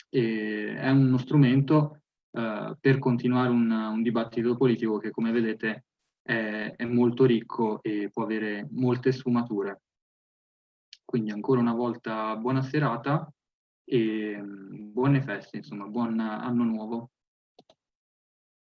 E è uno strumento uh, per continuare un, un, dibattito politico che, come vedete, è, è molto ricco e può avere molte sfumature. Quindi ancora una volta buona serata e mm, buone feste, insomma, buon anno nuovo.